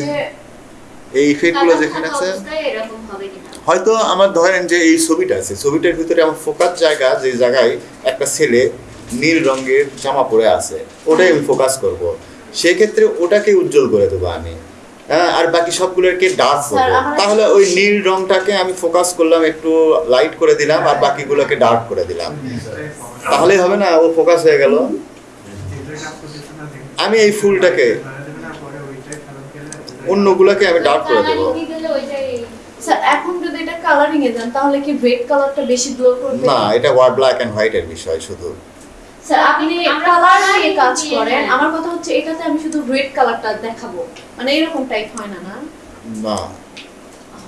এই ইফেক্টগুলো যেখানে আছে এরকম হবে কিনা। হয়তো আমার ধরেন যে এই ছবিটা আছে ছবিটার ভিতরে আমার ফোকাস জায়গা যে জায়গায় একটা ছেলে নীল রঙের জামা পরে আছে ওটাই আমি ফোকাস করব। সেক্ষেত্রে ওটাকে উজ্জ্বল করে দেবো আমি। আর বাকি সবগুলোকে ডার্ক করব। তাহলে ওই নীল রংটাকে আমি ফোকাস করলাম একটু লাইট করে দিলাম আর বাকিগুলোকে ডার্ক করে দিলাম। তাহলেই হবে না ও ফোকাস হয়ে গেল। আমি এই ফুলটাকে অন্যগুলোকে আমি ডার্ক করে দেবো। এখন যদি এটা কালারিং এ যান তাহলে কি রেড কালারটা বেশি গ্লো করবে? না এটা ওয়ার ব্ল্যাক অ্যান্ড হোয়াইটের বিষয় শুধু। স্যার আপনি কালার নিয়ে কাজ করেন হ্যাঁ। আমার কথা হচ্ছে এটাতে আমি শুধু রেড কালারটা দেখাবো। মানে এরকম টাইপ হয় না না? না।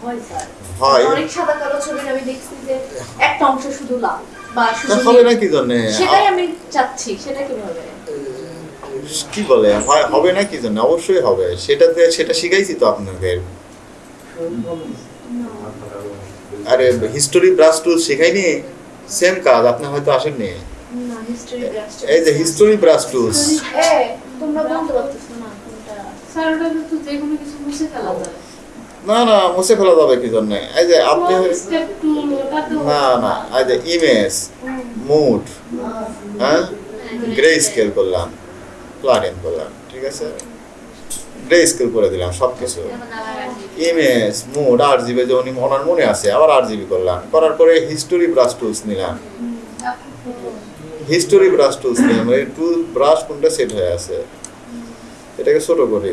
হয় স্যার হয়। অনেক সাদা কালো ছবি আমি দেখছি যে একটা অংশ শুধু লাল বা শুধু হবে না কি জন্যে সেটাই আমি চাচ্ছি সেটা কীভাবে? কি বলে? হবে না কি জন্য অবশ্যই হবে। সেটাতে সেটা শিখাইছি তো আপনাদের আরে হিস্টোরি ব্রাশ টুল শেখাইনি? সেম কাজ আপনি হয়তো আসেননি। এই যে হিস্টোরি ব্রাশ টুলস তোমরা বলতে পারতেছো না কোনটা। স্যার ওটা তো যে কোনো কিছু মুছে ফেলা যায়। না না মুছে ফেলা যাবে কি জন্য? এই যে আপনি না না এই যে ইমেজ মুড হ্যাঁ? গ্রে স্কেল করলাম প্লাটিন করলাম ঠিক আছে? গ্রে স্কেল করে দিলাম সব কিছু। ইমেজ মুড আর জিবি যেমন ওনার মনে আছে আবার আর জিবি করলাম। করার পরে হিস্টোরি ব্রাশ টুলস নিলাম। হিস্টোরি ব্রাশ টুলস নিলাম এই টুল ব্রাশ কোনটা সেট হয়ে আছে? এটাকে ছোট করি।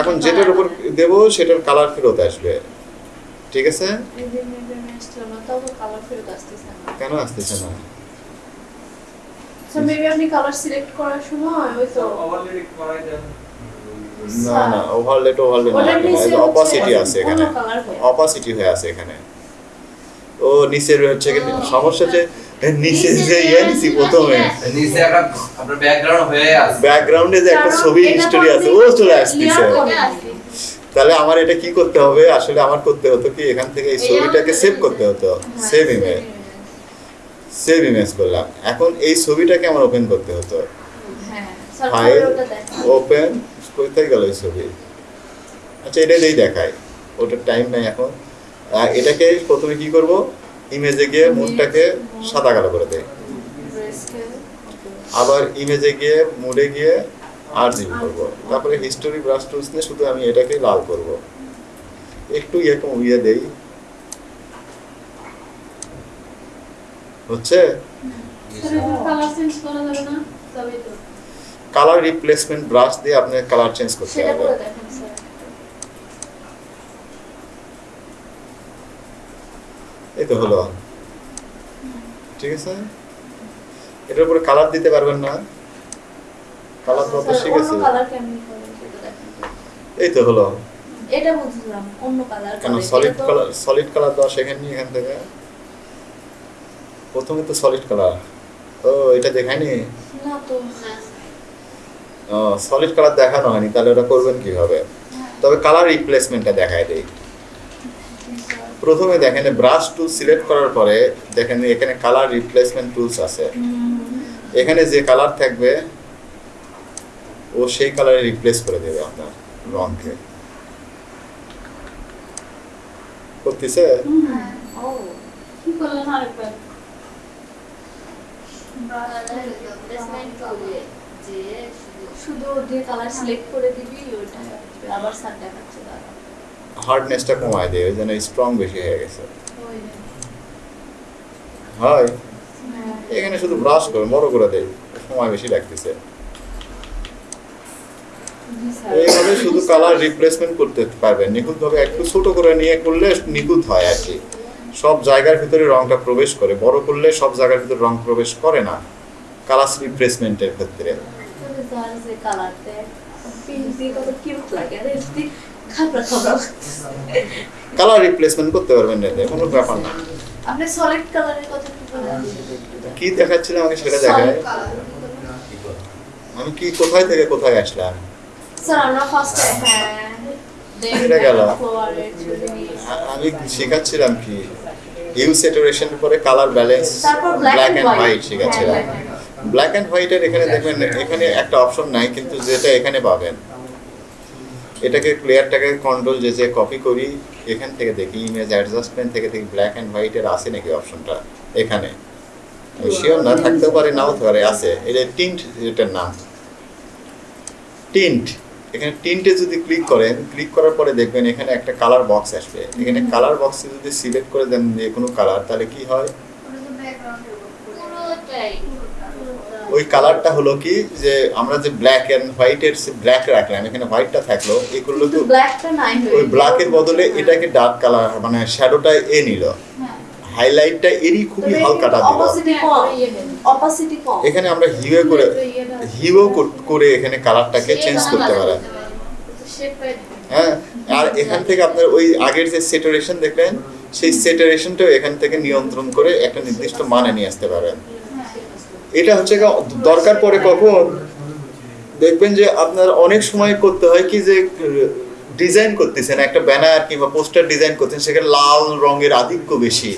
এখন যেটার উপর দেবো সেটার কালার ফেরত আসবে। ঠিক আছে? কেন আসতেছে না? স্যার মেবি আপনি কালার সিলেক্ট করার সময় ওই তো না না ওভারলেট ওভারলেট অপাসিটি আছে এখানে অপাসিটি হয়ে আছে এখানে। ও নিচের হচ্ছে কি সমস্যা যে নিচে যে ইয়ে নিছি প্রথমে। নিচে একটা আপনার ব্যাকগ্রাউন্ড হয়ে আছে। ব্যাকগ্রাউন্ডে যে একটা ছবি হিস্টোরি আছে ও চলে আসতেছে। ওটা তাহলে আমার এটা কি করতে হবে? আসলে আমার করতে হতো কি এখান থেকে এই ছবিটাকে সেভ করতে হতো। হ্যাঁ, সেভ ইমেজ সেভ ইমেজ করলাম। এখন এই ছবিটাকে আমার ওপেন করতে হতো। হ্যাঁ ফাইল দেখা ওপেন কোথায় গেল এই ছবি? আচ্ছা এটা দিয়েই দেখায় ওটার টাইম নাই এখন। আর এটাকে প্রথমে কি করব? ইমেজে গিয়ে মুডটাকে সাদা কালো করে দেয় আবার ইমেজে গিয়ে মুডে গিয়ে আর জিবি করব। তারপরে হিস্টোরি ব্রাশ টুলস নিয়ে শুধু আমি এটাকে লাল করব। একটু ইয়ে কম ইয়ে দেই। হচ্ছে? কালার রিপ্লেসমেন্ট ব্রাশ দিয়ে আপনি কালার চেঞ্জ করতে হবে করে দেখেন স্যার এই তো হলো। ঠিক আছে? এটার উপরে কালার দিতে পারবেন না। কালার তো শিখেছে এই তো হলো। এটা বুঝলাম অন্য কালার কেন সলিড কালার সলিড কালার দেওয়া শেখেননি এখান থেকে। প্রথমে তো সলিড কালার ও এটা দেখায়নি? না তো সলিড কালার দেখানো হয়নি তাহলে ওটা করবেন কীভাবে? তবে কালার রিপ্লেসমেন্টটা দেখায় দেই। প্রথমে দেখেন ব্রাশ টুল সিলেক্ট করার পরে দেখেন এখানে কালার রিপ্লেসমেন্ট টুলস আছে। এখানে যে কালার থাকবে ও সেই কালারে রিপ্লেস করে দেবে আপনার রংকে করতেছে? যে শুধু দিয়ে কালার সিলেক্ট করে দিবি ওটা আবার স্যার দেখাচ্ছে দাঁড়া হার্ডনেসটা কমায় দেয় ওই জন্য স্ট্রং বেশি হয়ে গেছে। হয়? হ্যাঁ। এখানে শুধু ব্রাশ করে বড় করে দেয় সময় বেশি লাগতেছে। এইভাবে শুধু কালার রিপ্লেসমেন্ট করতে পারবেন নিখুঁতভাবে একটু ছোট করে নিয়ে করলে নিখুঁত হয় আর কি। সব জায়গার ভিতরে রংটা প্রবেশ করে বড় করলে সব জায়গার ভিতরে রং প্রবেশ করে না কালার রিপ্লেসমেন্টের ক্ষেত্রে। কালার রিপ্লেসমেন্ট করতে পারবেন এতে কোনো ব্যাপার না। আপনি সলিড কালারের কথা কি দেখাচ্ছিল আমাকে সেটা দেখায়। আমি কি কোথায় থেকে কোথায় আসলাম? স্যার আমরা ফার্স্টে হ্যাঁ। এটা গেল। আমি শেখাচ্ছিলাম কি? হিউ স্যাচুরেশন পরে colour balance black and white শেখাচ্ছিলাম। Black and হোয়াইটের এখানে দেখবেন এখানে একটা অপশন নাই কিন্তু যেটা এখানে পাবেন। এটাকে প্লেয়ারটাকে কন্ট্রোল যে যে কপি করি এখান থেকে দেখি ইমেজ অ্যাডজাস্টমেন্ট থেকে দেখি ব্ল্যাক অ্যান্ড হোয়াইটের আছে নাকি অপশনটা এখানে। শিওর না থাকতেও পারে নাও হতে পারে আছে। এটা টিন্ট এটার নাম। টিন্ট এখানে টিন্টে যদি ক্লিক করেন ক্লিক করার পরে দেখবেন এখানে একটা কালার বক্স আসবে। এখানে কালার বক্সে যদি সিলেক্ট করে দেন যে কোনো কালার তাহলে কি হয়? ওই কালারটা হলো কি যে আমরা যে ব্ল্যাক এন্ড হোয়াইটের ব্ল্যাক রাখলাম এখানে হোয়াইটটা থাকল এগুলো তো ব্ল্যাকটা নাই হয়ে ওই ব্ল্যাকের বদলে এটাকে ডার্ক কালার মানে শ্যাডোটা এ নিল। হাইলাইটটা এরই খুবই হালকাটা দিল। অপোসিটি কম। অপোসিটি কম। এখানে আমরা হিউয়ে করে হিউও করে এখানে কালারটাকে চেঞ্জ করতে পারেন হ্যাঁ আর এখান থেকে আপনার ওই আগের যে সেটারেশন দেখলেন সেই সেটারেশনটাও এখান থেকে নিয়ন্ত্রণ করে একটা নির্দিষ্ট মানে নিয়ে আসতে পারেন। এটা হচ্ছে দরকার পড়ে কখন? দেখবেন যে আপনার অনেক সময় করতে হয় কি যে ডিজাইন করতেছেন একটা ব্যানার কিংবা পোস্টার ডিজাইন করতেছেন সেখানে লাল রঙের আধিক্য বেশি।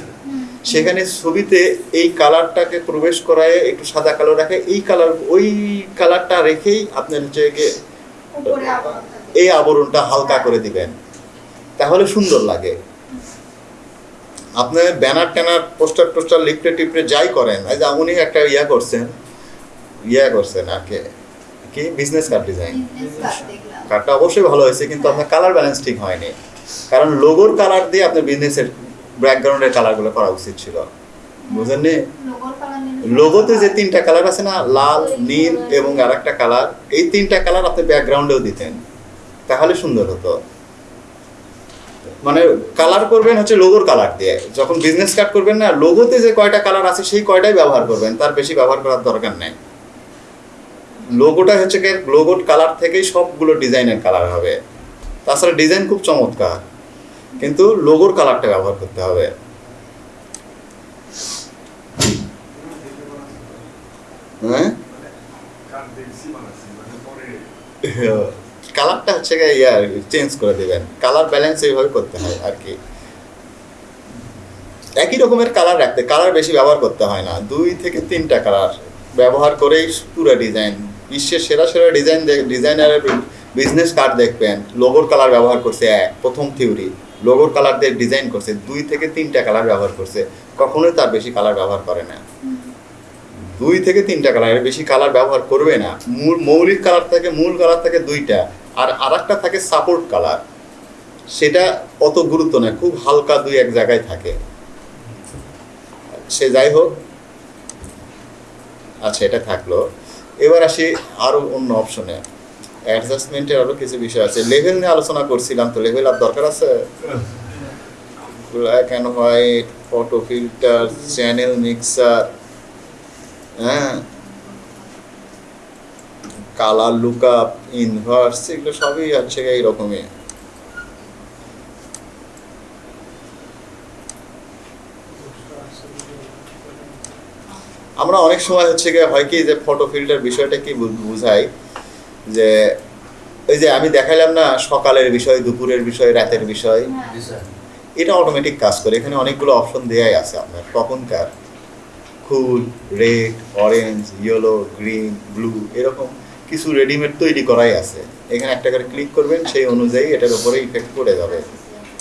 সেখানে ছবিতে এই কালারটাকে প্রবেশ করায় একটু সাদা কালো রাখে এই কালার ওই কালারটা রেখেই আপনার হচ্ছে এই আবরণটা হালকা করে দিবেন। তাহলে সুন্দর লাগে। আপনি ব্যানার ট্যানার পোস্টার টোস্টার লিফটে টিপটে যাই করেন এই যে উনি একটা ইয়া করছেন ইয়া করছেন আর কি কি? বিজনেস কার্ড ডিজাইন কার্ডটা অবশ্যই ভালো হয়েছে কিন্তু আপনার কালার ব্যালেন্স ঠিক হয়নি। কারণ লোগোর কালার দিয়ে আপনার বিজনেসের ব্যাকগ্রাউন্ডের কালারগুলো করা উচিত ছিল। বুঝেননি? লোগোতে যে তিনটা কালার আছে না লাল নীল এবং আর একটা কালার এই তিনটা কালার আপনি ব্যাকগ্রাউন্ডেও দিতেন। তাহলে সুন্দর হতো। মানে কালার করবেন হচ্ছে লোগোর কালার দিয়ে। যখন বিজনেস কার্ড করবেন না লোগোতে যে কয়টা কালার আছে সেই কয়টাই ব্যবহার করবেন। তার বেশি ব্যবহার করার দরকার নেই। লোগোটা হচ্ছে কি লোগোর কালার থেকেই সবগুলো ডিজাইনের কালার হবে। তাছাড়া ডিজাইন খুব চমৎকার। কিন্তু লোগোর কালারটা ব্যবহার করতে হবে। হ্যাঁ। কালারটা হচ্ছে ইয়ার চেঞ্জ করে দেবেন। কালার ব্যালেন্স এইভাবে করতে হয় আর কি। একই রকমের কালার রাখতে কালার বেশি ব্যবহার করতে হয় না। দুই থেকে তিনটা কালার ব্যবহার করেই পুরো ডিজাইন বিশ্বের সেরা সেরা ডিজাইন ডিজাইনারের বিজনেস কার্ড দেখবেন। লোগোর কালার ব্যবহার করছে এক, প্রথম থিওরি লোগোর কালার দিয়ে ডিজাইন করছে, দুই থেকে তিনটা কালার ব্যবহার করছে। কখনোই তার বেশি কালার ব্যবহার করে না। দুই থেকে তিনটা কালার বেশি কালার ব্যবহার করবে না। মূল, মৌলিক কালার থাকে, মূল কালার থাকে দুইটা। আর আরেকটা থাকে সাপোর্ট কালার সেটা অত গুরুত্ব না খুব হালকা দুই এক জায়গায় থাকে। সে যাই হোক। আচ্ছা এটা থাকল। এবার আসি আরও অন্য অপশনে অ্যাডজাস্টমেন্টের আরও কিছু বিষয় আছে। লেভেল নিয়ে আলোচনা করছিলাম তো লেভেল আর দরকার আছে? Black and white photo filter channel mixer হ্যাঁ? কালার, লুকআপ ইনভার্স এগুলো সবই হচ্ছে এইরকমই আমরা অনেক সময় হচ্ছে গিয়ে হয় কি যে ফটো ফিল্টার বিষয়টা কি বুঝাই? যে ওই যে আমি দেখাইলাম না সকালের বিষয়, দুপুরের বিষয়, রাতের বিষয়, এটা অটোমেটিক কাজ করে। এখানে অনেকগুলো অপশন দেয়াই আছে আপনার। কখনকার full red orange yellow green blue এরকম। কিছু রেডিমেড তৈরি করাই আছে। এখানে একটা করে ক্লিক করবেন সেই অনুযায়ী এটার উপরে ইফেক্ট করে যাবে।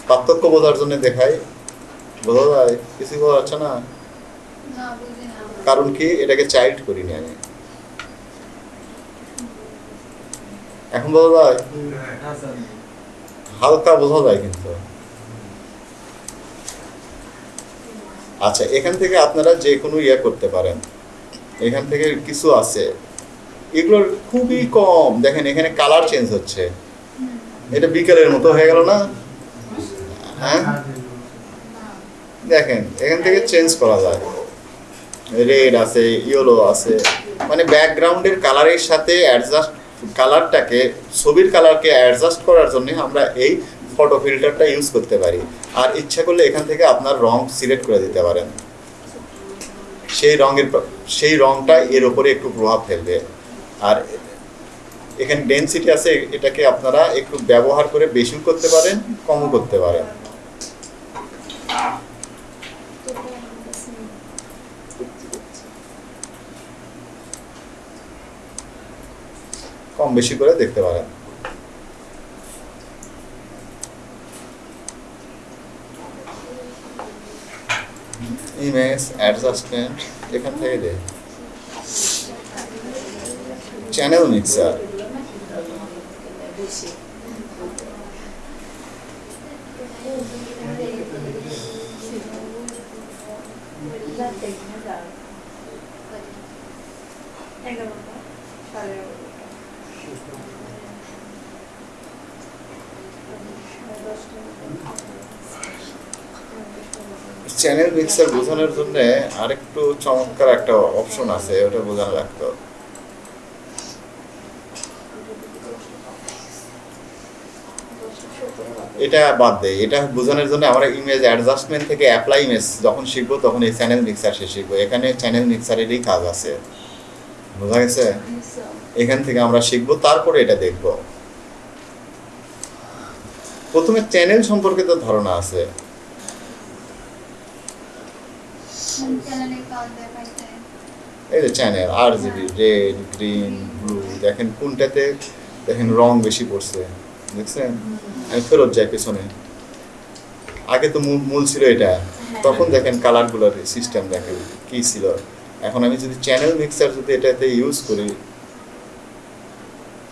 পার্থক্য বোঝার জন্য দেখাই। বোঝা যায়? কিছু বোঝা যাচ্ছে না? কারণ কি? এটাকে চাইল্ড করিনি আমি। এখন বোঝা যায়? হালকা বোঝা যায় কিন্তু। আচ্ছা এখান থেকে আপনারা যে কোনো ইয়ে করতে পারেন। এখান থেকে কিছু আছে। এগুলোর খুবই কম। দেখেন, এখানে কালার চেঞ্জ হচ্ছে। এটা বিকেলের মতো হয়ে গেল না? হ্যাঁ? দেখেন, এখান থেকে চেঞ্জ করা যায়। রেড আছে ইয়েলো আছে। মানে ব্যাকগ্রাউন্ডের কালারের সাথে অ্যাডজাস্ট কালারটাকে ছবির কালারকে অ্যাডজাস্ট করার জন্য আমরা এই ফটো ফিল্টারটা ইউজ করতে পারি। আর ইচ্ছা করলে এখান থেকে আপনার রং সিলেক্ট করে দিতে পারেন। সেই রঙের, সেই রংটা এর উপরে একটু প্রভাব ফেলবে। আর এখানে ডেনসিটি আছে, এটাকে আপনারা একটু ব্যবহার করে বেশিও করতে পারেন কমও করতে পারেন। কম বেশি করে দেখতে পারেন। ইমেজ অ্যাডজাস্টমেন্ট এখান থেকে দে চ্যানেল মিক্সার চ্যানেল মিক্সার বোঝানোর জন্য আরেকটু চমৎকার একটা অপশন আছে ওটা বোঝানো লাগতো। এটা বাদ দেয় এটা বোঝানোর জন্য আমরা ইমেজ অ্যাডজাস্টমেন্ট থেকে অ্যাপ্লাই ইমেজ যখন শিখব তখন এই চ্যানেল মিক্সার সে শিখব। এখানে চ্যানেল মিক্সারেরই কাজ আছে। বোঝা গেছে? এখান থেকে আমরা শিখব, তারপরে এটা দেখব। প্রথমে চ্যানেল সম্পর্কে তো ধারণা আছে। এই যে channel R GB red green blue দেখেন কোনটাতে দেখেন রং বেশি পড়ছে। দেখছেন? আমি ফেরত যাই পেছনে। আগে তো মূল ছিল এটা। তখন দেখেন কালারগুলোর সিস্টেম দেখেন কি ছিল। এখন আমি যদি চ্যানেল মিক্সার যদি এটাতে ইউজ করি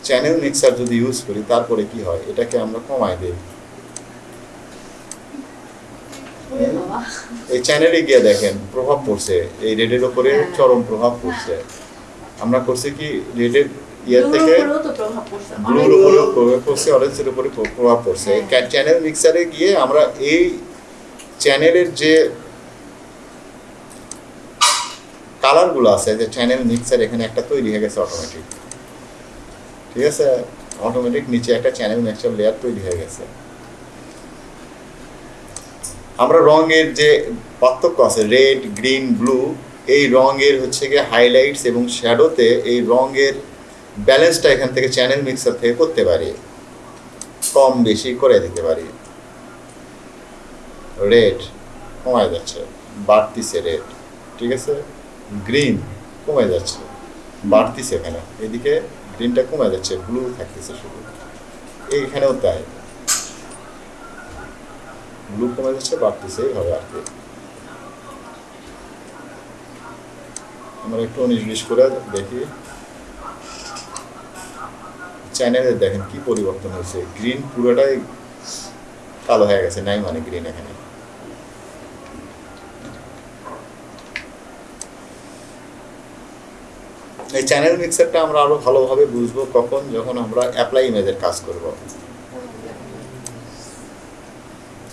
চ্যানেল মিক্সার যদি ইউজ করি তারপরে কি হয়? এটাকে আমরা কমাই দিই। এই চ্যানেলে গিয়ে দেখেন প্রভাব পড়ছে। এই রেডের উপরে হ্যাঁ। চরম প্রভাব পড়ছে। আমরা করছি কি রেডের ইয়ে থেকে ব্লুর উপরেও প্রভাব পড়ছে অরেঞ্জের উপরে প্রভাব পড়ছে। চ্যানেল মিক্সারে গিয়ে আমরা এই চ্যানেলের যে কালারগুলো আছে যে চ্যানেল মিক্সার এখানে একটা তৈরি হয়ে গেছে অটোমেটিক ঠিক আছে অটোমেটিক নিচে একটা চ্যানেল মিক্সার লেয়ার তৈরি হয়ে গেছে আমরা রঙের যে পার্থক্য আছে রেড গ্রিন ব্লু এই রঙের হচ্ছে গিয়ে হাইলাইটস এবং শ্যাডোতে এই রঙের ব্যালেন্সটা এখান থেকে চ্যানেল মিক্সার থেকে করতে পারি। কম বেশি করে দিতে পারি। রেড কমায় যাচ্ছে, বাড়তিছে রেড ঠিক আছে? গ্রিন কমে যাচ্ছে, বাড়তিছে এখানে। এদিকে গ্রিনটা কমে যাচ্ছে ব্লু থাকতেছে শুধু। এইখানেও তাই। ব্লু কমে যাচ্ছে, বাড়তেছে, এইভাবে আর কি। আমরা একটু উনিশ বিশ করে দেখি। চ্যানেলে দেখেন কি পরিবর্তন হয়েছে। গ্রিন পুরোটাই কালো হয়ে গেছে, নাই মানে গ্রিন এখানে। এই চ্যানেল মিক্সারটা আমরা আরও ভালোভাবে বুঝব কখন যখন আমরা অ্যাপ্লাই ইমেজের কাজ করব।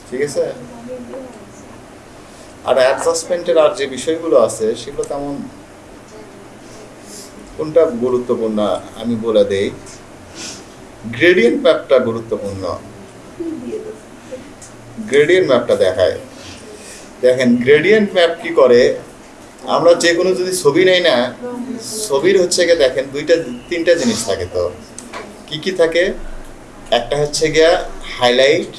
ঠিক আছে? আর অ্যাডজাস্টমেন্টের আর যে বিষয়গুলো আছে, সেগুলো তেমন কোনটা গুরুত্বপূর্ণ আমি বলে দেই। গ্রেডিয়েন্ট ম্যাপটা গুরুত্বপূর্ণ। গ্রেডিয়েন্ট ম্যাপটা দেখায়। দেখেন গ্রেডিয়েন্ট ম্যাপ কি করে? আমরা যে কোনো যদি ছবি নেই না, ছবির হচ্ছে গিয়ে দেখেন, দুইটা, তিনটা জিনিস থাকে তো। কি কি থাকে? একটা হচ্ছে গিয়া হাইলাইট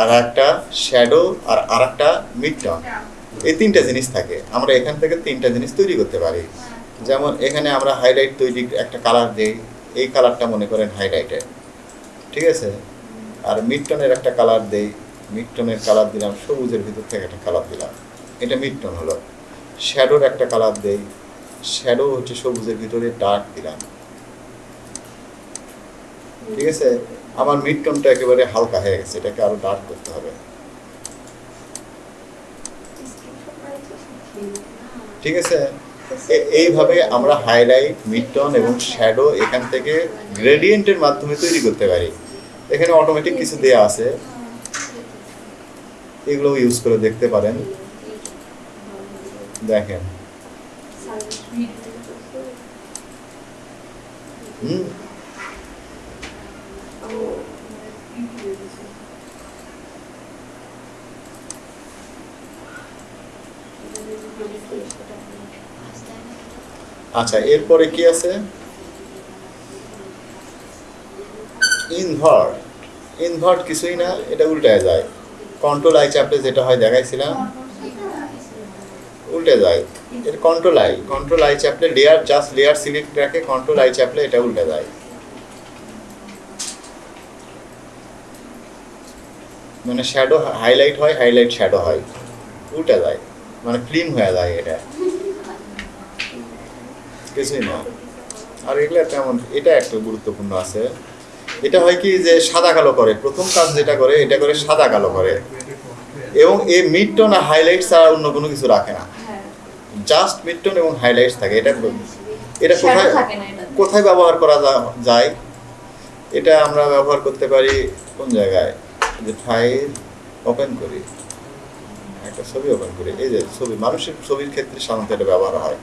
আর একটা শ্যাডো আর আর একটা মিডটন এই তিনটা জিনিস থাকে। আমরা এখান থেকে তিনটা জিনিস তৈরি করতে পারি। যেমন এখানে আমরা হাইলাইট তৈরি একটা কালার দিই। এই কালারটা মনে করেন হাইলাইটের ঠিক আছে? আর মিডটনের একটা কালার দেই, মিডটনের কালার দিলাম, সবুজের ভিতর থেকে একটা কালার দিলাম। এটা মিডটন হলো। শ্যাডোর একটা কালার দেই, শ্যাডো হচ্ছে সবুজের ভিতরে ডার্ক দিলাম। ঠিক আছে? আমার মিডটনটা একেবারে হালকা হয়ে গেছে, এটাকে আরও ডার্ক করতে হবে। ঠিক আছে? এইভাবে আমরা হাইলাইট মিডটন এবং শ্যাডো এখান থেকে গ্রেডিয়েন্টের মাধ্যমে তৈরি করতে পারি। এখানে অটোমেটিক কিছু দেয়া আছে। এগুলো ইউজ করে দেখতে পারেন। দেখেন। হুম। Thank you. আচ্ছা এরপরে কি আছে? ইনভার্ট ইনভার্ট কিছুই না, এটা উল্টে যায়। কন্ট্রোল আই চাপলে যেটা হয়, দেখাইছিলাম। উল্টে যায়। এটা কন্ট্রোল আই কন্ট্রোল আই চাপলে লেয়ার জাস্ট লেয়ার সিলেক্ট রাখে কন্ট্রোল আই চাপলে এটা উল্টে যায়। মানে শ্যাডো হাইলাইট হয় হাইলাইট শ্যাডো হয়। উল্টে যায়। মানে ক্লিন হয়ে যায় এটা। কিছুই না আর এগুলো তেমন এটা একটা গুরুত্বপূর্ণ আছে। এটা হয় কি যে সাদা কালো করে। প্রথম কাজ যেটা করে এটা করে সাদা কালো করে। এবং এই মিড টোন আর হাইলাইট ছাড়া অন্য কোনো কিছু রাখে না। জাস্ট মিড টোন এবং হাইলাইটস থাকে। এটা এটা কোথায় কোথায় ব্যবহার করা যায়? এটা আমরা ব্যবহার করতে পারি কোন জায়গায়? যে ফাইল ওপেন করি। একটা ছবি ওপেন করি। এই যে ছবি মানুষের ছবির ক্ষেত্রে সাধারণত এটা ব্যবহার হয়।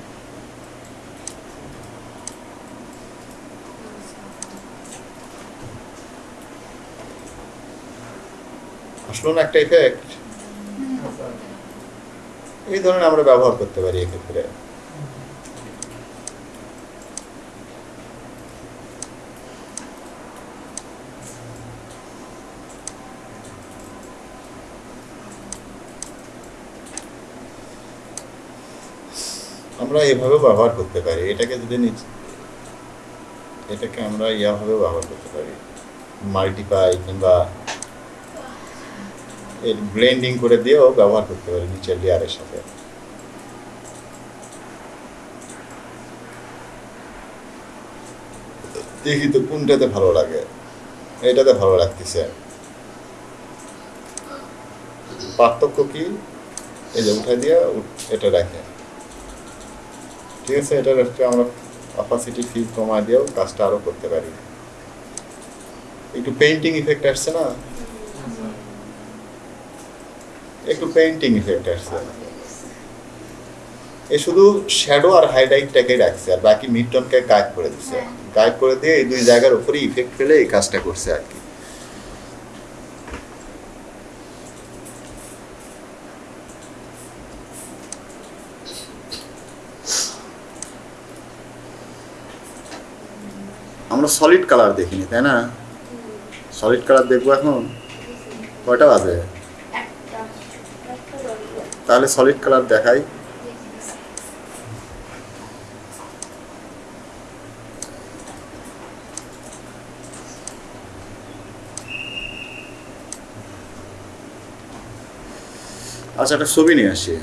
আসলো একটা ইফেক্ট এই ধরনের আমরা ব্যবহার করতে পারি এক্ষেত্রে। আমরা এভাবেও ব্যবহার করতে পারি। এটাকে যদি এটাকে আমরা ইয়াভাবেও ব্যবহার করতে পারি। মাল্টিপাই কিংবা এর ব্লেন্ডিং করে দিয়েও ব্যবহার করতে পারি নিচের লেয়ারের সাথে। দেখি তো কোনটাতে ভালো লাগে। এটাতে ভালো লাগতেছে। পার্থক্য কি? এই যে উঠাই দিয়ে এটা রাখে। ঠিক আছে, এটার একটু আমরা অপাসিটি ফি কমা দিয়েও কাজটা আরও করতে পারি। একটু পেইন্টিং ইফেক্ট আসছে না? একটু পেইন্টিং ইফেক্ট আসছে এ শুধু শ্যাডো আর হাইলাইটটাকে রাখছে আর বাকি মিডটনকে গায়েব করে দিচ্ছে গায়েব করে দিয়ে এই দুই জায়গার উপরে ইফেক্ট ফেলে এই কাজটা করছে আর কি। আমরা সলিড কালার দেখিনি তাই না? সলিড কালার দেখব এখন? কয়টা বাজে? তাহলে সলিড কালার দেখাই। আচ্ছা একটা ছবি নিয়ে আসি।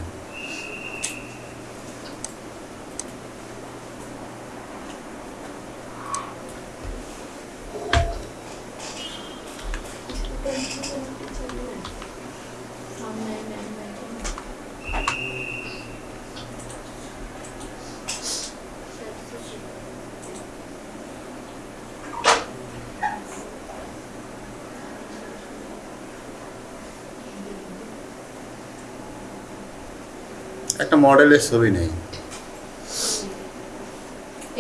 মডেলের ছবি নেই।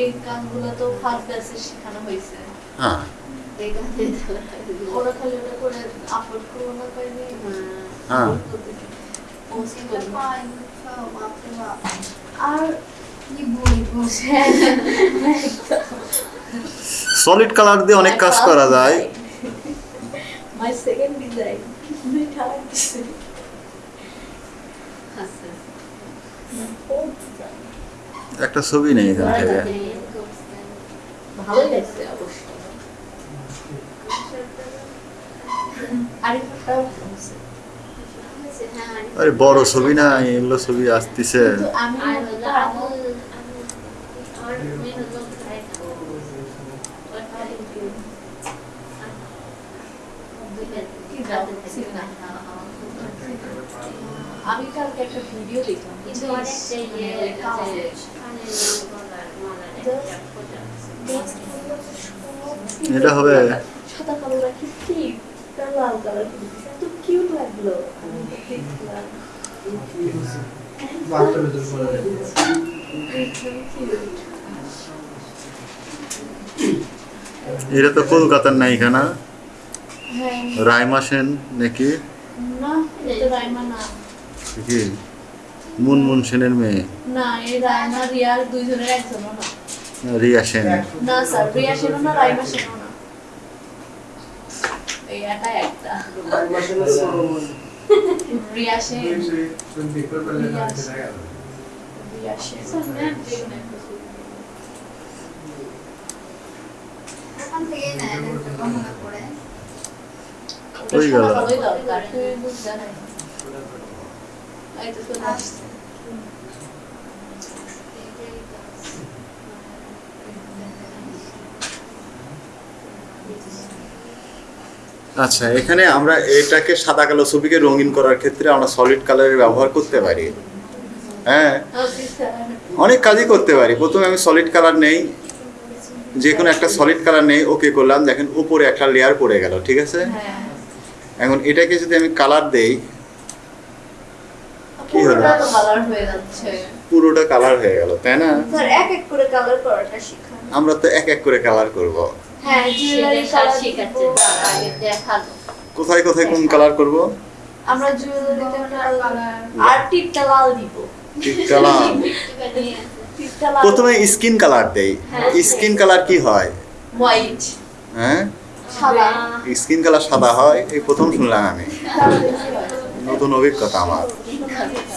এই গানগুলো তো ফার্স্ট ব্যাচে শেখানো হয়েছে। হ্যাঁ। ওরা খালি ওটা করে আপলোড করব না পাইনি হ্যাঁ আর সলিড কালার দিয়ে অনেক কাজ করা যায়। মাই সেকেন্ড ডিজাইন একটা ছবি নেই এখান থেকে। ভালোই লাগছে অবশ্য। আরে বড় ছবি না এগুলো ছবি আসতেছে। আমি ওটা আমার কি দাও ছিল না আমি কালকে একটা ভিডিও দেখলাম এটা হবে সাদা কালো রাখি কি তার লাল কালার এত কিউট লাগল। দেখলাম। এটা তো কলকাতার নায়িকা না হ্যাঁ। রাইমা সেন নাকি? না এটা রাইমা না। কি? মুনমুন সেনের মেয়ে? না এই রায়না রিয়ার দুইজনের একজনও না। রিয়া সেন। না স্যার রিয়া সেনও না রাইমা সেনও না। এই একা একটা। রিয়া সেন রিয়া ওই গেল। আচ্ছা এখানে আমরা এটাকে সাদা কালো ছবিকে রঙিন করার ক্ষেত্রে আমরা সলিড কালারের ব্যবহার করতে পারি। হ্যাঁ? অনেক কাজই করতে পারি। প্রথমে আমি সলিড কালার নেই। যে কোনো একটা সলিড কালার নেই ওকে করলাম। দেখেন উপরে একটা লেয়ার পড়ে গেল ঠিক আছে? হ্যাঁ। এখন এটাকে যদি আমি কালার দেই কি হলো? পুরোটা কালার হয়ে যাচ্ছে। পুরোটা কালার হয়ে গেল তাই না? স্যার এক এক করে কালার করাটা শিখান। আমরা তো এক এক করে কালার করব। হ্যাঁ জুয়েলারি কালার শেখাচ্ছে। আগে দেখাল কোথায় কোথায় কোন কালার করব? আমরা জুয়েলারিতে কালার কালার আর টিপটা লাল দিব। ঠিক কালার একটুখানি টিপটা লাল। প্রথমে স্কিন কালার দেই। স্কিন কালার কি হয়? হোয়াইট হ্যাঁ? সাদা। স্কিন কালার সাদা হয় এই প্রথম শুনলাম আমি। হয়? নতুন অভিজ্ঞতা আমার।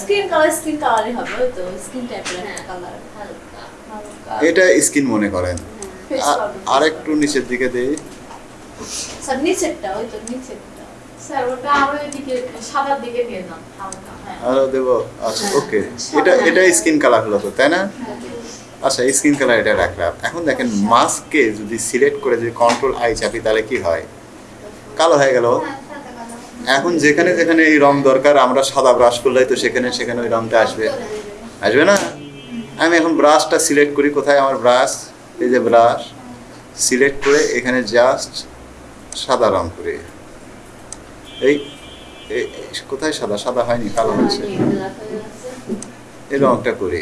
স্কিন কালার স্কিন কালারই হবে ওই তো স্কিন টাইপের হ্যাঁ, কালার হালকা হালকা এটা স্কিন মনে করেন। আর একটু নিচের দিকে দেই। স্যার নিচেরটা ওই তো নিচেরটা। স্যার ওটা আরও এদিকে সাদার দিকে নিয়ে যান হালকা হ্যাঁ। আরও দেবো? আচ্ছা ওকে এটা এটা স্কিন কালার হলো তো তাই না? আচ্ছা স্কিন কালার এটা রাখলাম। এখন দেখেন মাস্ককে যদি সিলেক্ট করে যদি কন্ট্রোল আই চাপি তাহলে কি হয়? কালো হয়ে গেল। হ্যাঁ। এখন যেখানে যেখানে এই রং দরকার আমরা সাদা ব্রাশ করলেই তো সেখানে সেখানে ওই রংটা আসবে। আসবে না? আমি এখন ব্রাশটা সিলেক্ট করি কোথায় আমার ব্রাশ এই যে ব্রাশ সিলেক্ট করে এখানে জাস্ট সাদা রং করি। এই কোথায় সাদা? সাদা হয়নি কালো হয়েছে। এই রংটা করি।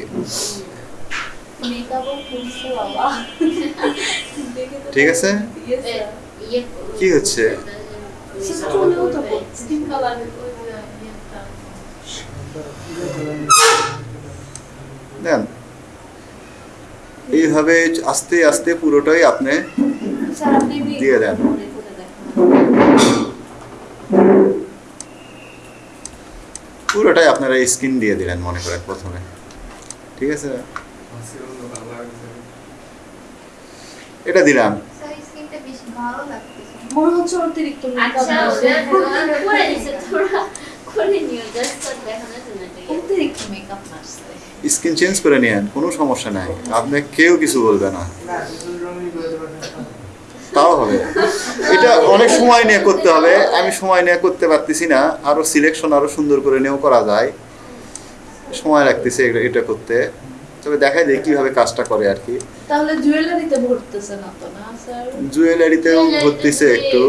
ঠিক আছে? কি হচ্ছে? দেন এইভাবে আস্তে আস্তে পুরোটাই আপনি দিয়ে দেন। পুরোটাই আপনারা স্কিন দিয়ে দিলেন মনে করেন প্রথমে। ঠিক আছে? এটা দিলাম। স্যার স্কিনটা বেশ ভালো লাগতেছে মনে হচ্ছে অতিরিক্ত মেকআপ আচ্ছা করে দিছে তোরা করে নিও জাস্ট দেখানোর জন্য অতিরিক্ত মেকআপ মারছে স্কিন চেঞ্জ করে নিয়েন কোনো সমস্যা নাই। আপনি কেউ কিছু বলবে না। তাও হবে। এটা অনেক সময় নিয়ে করতে হবে। আমি সময় নিয়ে করতে পারতেছি না। আরও সিলেকশন আরও সুন্দর করে নিয়েও করা যায়। সময় লাগতেছে এটা করতে। তবে দেখাই দেয় কীভাবে কাজটা করে আর কি। তাহলে জুয়েলারিতে ভরতেছে না তো না স্যার? জুয়েলারিতেও ভরতেছে একটু।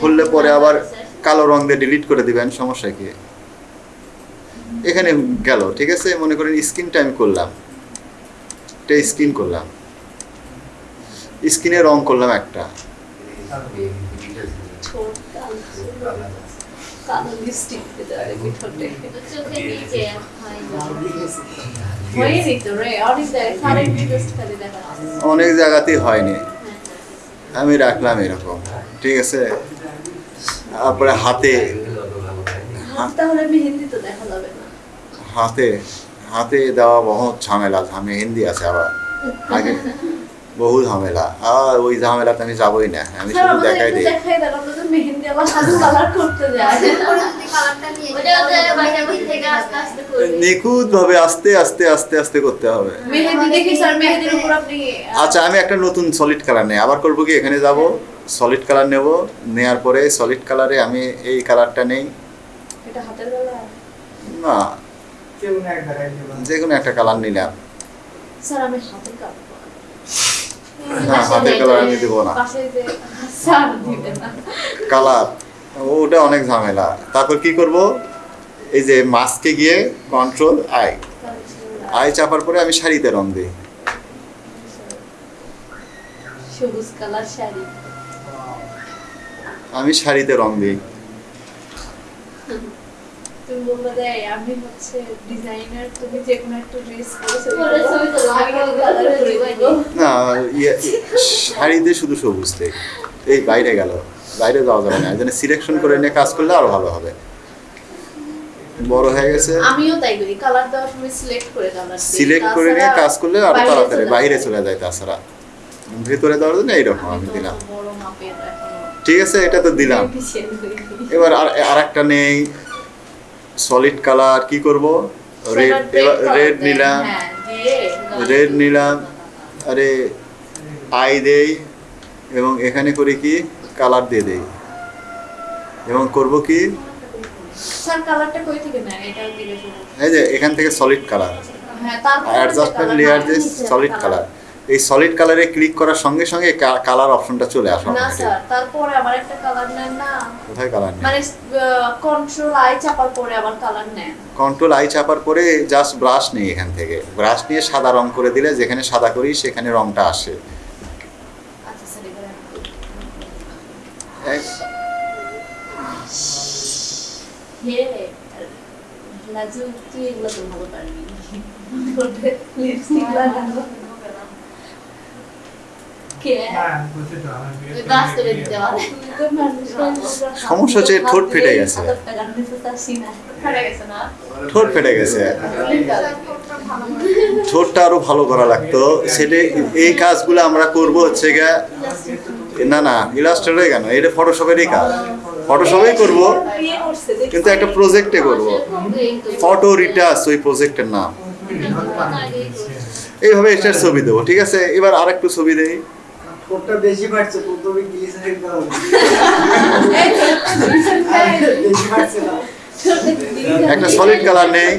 ভরলে পরে আবার কালো রং দিয়ে ডিলিট করে দিবেন সমস্যা কি? এখানে গেল ঠিক আছে? মনে করেন স্কিনটা আমি করলাম। এটা স্কিন করলাম। স্কিনে রং করলাম একটা। অনেক জায়গাতেই হয়নি। আমি রাখলাম এরকম। ঠিক আছে? তারপরে হাতে। হাত হাতে। হাতে দেওয়া বহুত ঝামেলা। ঝামে হিন্দি আছে আবার। আগে। বহু ঝামেলা। আর ওই ঝামেলাতে আমি যাবোই না। আমি শুধু দেখাই দিই। নিখুঁত ভাবে আস্তে আস্তে আস্তে আস্তে করতে হবে। আচ্ছা আমি একটা নতুন সলিড কালার নেই। আবার করব কি? এখানে যাব সলিড কালার নেব। নেয়ার পরে সলিড কালারে আমি এই কালারটা নেই। এটা হাতের বেলা না। যে কোনো একটা কালার নিলাম। স্যার আমি হাতের কালার না কালার আমি দেবো না। পাশে যে স্যার দিবেন। না কালার ওটা অনেক ঝামেলা। তারপর কি করব? এই যে মাস্কে গিয়ে কন্ট্রোল আই আই চাপার পরে আমি শাড়িতে রং দিই। সবুজ কালার শাড়ি। আমি শাড়িতে রং দিই। তুমি বলবে যে আমি হচ্ছে ডিজাইনার তুমি যে কোনো একটা ড্রেস পরে পরে ছবি তোলো, আমি আমি কিন্তু কালার করে দিবই দিব না ইয়ে শাড়িতে শুধু সবুজ এই বাইরে গেল। বাইরে যাওয়া যাবে না। সিলেকশন করে নিয়ে কাজ করলে আরও ভালো হবে। বড় হয়ে গেছে। আমিও তাই করি। কালার দেওয়ার সময় সিলেক্ট করে কালার সিলেক্ট করে নিয়ে কাজ করলে আরও তাড়াতাড়ি চলে বাইরে যায়। চলে যায় তাছাড়া। ভেতরে দেওয়ার জন্য এইরকম আমি দিলাম। বড় মাপের এখনও ঠিক আছে এটা তো দিলাম। এবার আর আর একটা নেই। সলিড কালার কি করব? রেড রেড নিলাম। হ্যাঁ, রেড নিলাম। আরে আই দেই এবং এখানে করে কি? কালার দিয়ে দেই। এবং করব কি। এই যে এখান থেকে সলিড কালার হ্যাঁ অ্যাডজাস্টমেন্ট লেয়ার যে সলিড কালার এই সলিড কালারে ক্লিক করার সঙ্গে সঙ্গে কালার অপশনটা চলে আসে না স্যার তারপরে আবার একটা কালার নেন না। কোথায় কালার নেই মানে কন্ট্রোল আই চাপার পরে আবার কালার নেন। কন্ট্রোল আই চাপার পরে জাস্ট ব্রাশ নেই এখান থেকে। ব্রাশ নিয়ে সাদা রং করে দিলে যেখানে সাদা করি সেখানে রংটা আসে। আচ্ছা স্যার এবারে হে লাজু তুই এগুলো তো ভালো পারবি। (laughs) লিপস্টিক লাগানো কে ওই বাস করে দিতে পারে সমস্যা হচ্ছে ঠোঁট ফেটে গেছে। ঠোঁট ফেটে গেছে। ঠোঁটটা আরও ভালো করা লাগতো। সেটা এই কাজগুলো আমরা করব হচ্ছে গিয়া, না না ইলাস্ট্রেটরে কেন? এটা ফটোশপেরই কাজ। ফটোশপেই করব। কিন্তু একটা প্রজেক্টে করব। ফটো রিটাচ ওই প্রজেক্টের নাম। এইভাবে এটার ছবি দেবো, ঠিক আছে? এবার আরেকটু ছবি দেই। বেশি বাড়ছে প্রথমে গ্লিসারিন দেওয়া বেশি বাড়ছে না। একটা সলিড কালার নেই।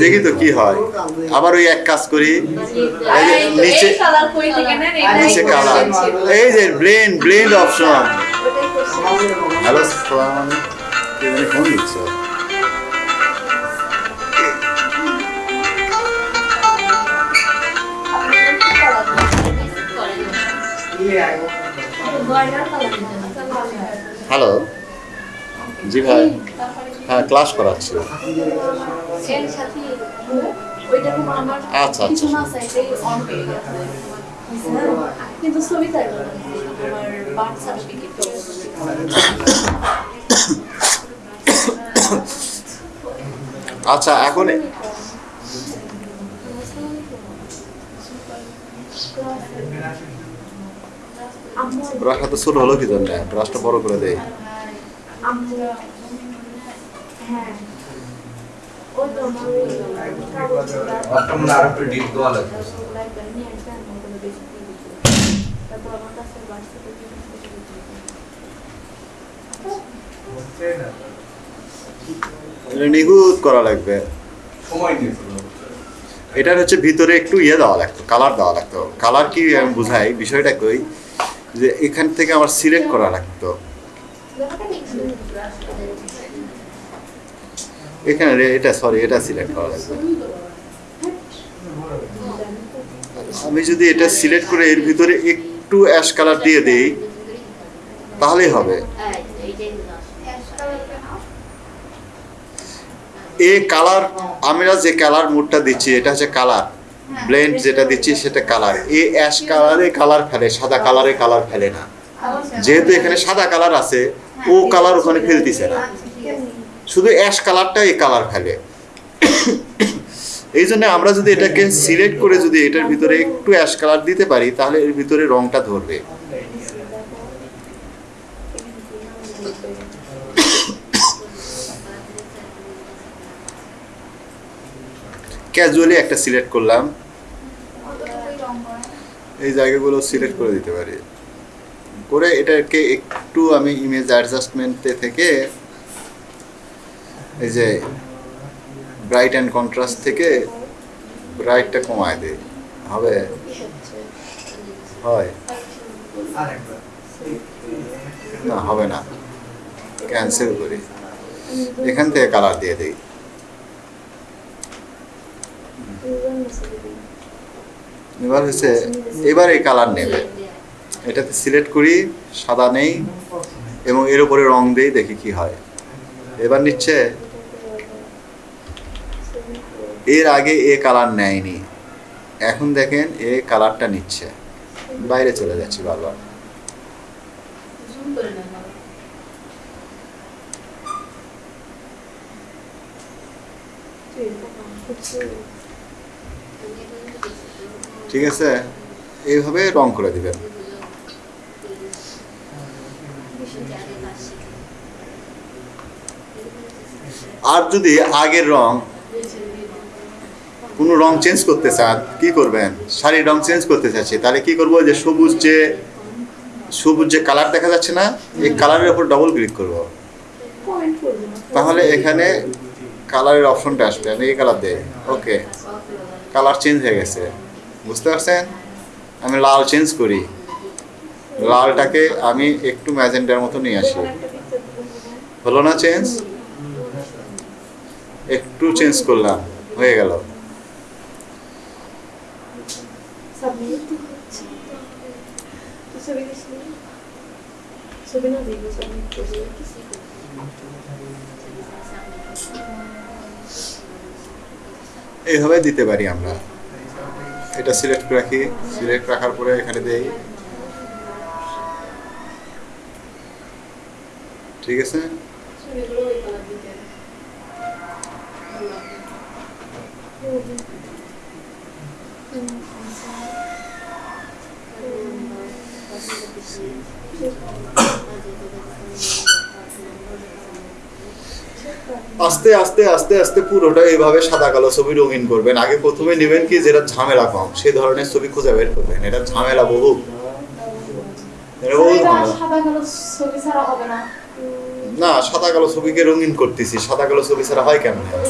দেখি তো কি হয়। আবার ওই এক কাজ করি। এই যে নিচে কালার কই থেকে নেন এটা নিচে কালার এই যে blend blend option hello phone দিচ্ছে। হ্যালো জি ভাই। হ্যাঁ ক্লাস করাচ্ছি। আচ্ছা, আচ্ছা। আচ্ছা এখন ব্রাশটা তো ছোট হলো কি জন্য ব্রাশটা বড় করে দেয়। মনে নিখুঁত করা লাগবে। সময় এটার হচ্ছে ভিতরে একটু ইয়ে দেওয়া লাগতো কালার দেওয়া লাগতো। কালার কি আমি বুঝাই বিষয়টা কই? যে এখান থেকে আমার সিলেক্ট করা লাগতো। এখানে এটা সরি এটা সিলেক্ট করা লাগবে। আমি যদি এটা সিলেক্ট করে এর ভিতরে একটু অ্যাশ কালার দিয়ে দেই, তাহলেই হবে। এ কালার, আমরা যে কালার মুডটা দিচ্ছি, এটা হচ্ছে কালার। ব্লেন্ড যেটা দিচ্ছি সেটা কালার এ অ্যাশ কালারে কালার ফেলে, সাদা কালারে কালার ফেলে না। যেহেতু এখানে সাদা কালার আছে, ও কালার ওখানে ফেলতেছে না। শুধু অ্যাশ কালারটা এই কালার ফেলে। এই জন্য আমরা যদি এটাকে সিলেক্ট করে যদি এটার ভিতরে একটু অ্যাশ কালার দিতে পারি, তাহলে এর ভিতরে রংটা ধরবে। ক্যাজুয়ালি একটা সিলেক্ট করলাম। এই জায়গাগুলো সিলেক্ট করে দিতে পারি। করে এটাকে একটু আমি ইমেজ অ্যাডজাস্টমেন্টে থেকে এই যে ব্রাইট অ্যান্ড কন্ট্রাস্ট থেকে ব্রাইটটা কমায় দিই। হবে? হয়। না, হবে না। ক্যান্সেল করি। এখান থেকে কালার দিয়ে দিই। এবার হচ্ছে, এবার এই কালার নেবে। এটাতে সিলেক্ট করি, সাদা নেই, এবং এর উপরে রং দেই, দেখি কি হয়। এবার নিচ্ছে, এর আগে এ কালার নেয়নি। এখন দেখেন, এ কালারটা নিচ্ছে। বাইরে চলে যাচ্ছি বারবার। নেন না ঠিক আছে? এইভাবে রং করে দিবেন। আর যদি আগের রং কোনো রং চেঞ্জ করতে চান, কি করবেন? শাড়ির রং চেঞ্জ করতে চাচ্ছি, তাহলে কি করব? যে সবুজ যে সবুজ যে কালার দেখা যাচ্ছে না, এই কালারের উপর ডবল ক্লিক করব। তাহলে এখানে কালারের অপশনটা আসবে, আমি এই কালার দেই। ওকে কালার চেঞ্জ হয়ে গেছে। বুঝতে পারছেন? আমি লাল চেঞ্জ করি। লালটাকে আমি একটু ম্যাজেন্টার মতো নিয়ে আসি। হলো না চেঞ্জ? একটু চেঞ্জ করলাম, হয়ে গেল। এইভাবে দিতে পারি আমরা। এটা সিলেক্ট রাখি সিলেক্ট রাখার পরে এখানে দেই। ঠিক আছে ছবিগুলো ওই কালার দিতে আস্তে আস্তে আস্তে আস্তে পুরোটা এইভাবে সাদা কালো ছবি রঙিন করবেন। আগে প্রথমে নেবেন কি যেটা ঝামেলা কম সেই ধরনের ছবি খুঁজে বের করবেন। এটা ঝামেলা বহু। না। না সাদা কালো ছবিকে রঙিন করতেছি। সাদা কালো ছবি ছাড়া হয় কেন? হয়?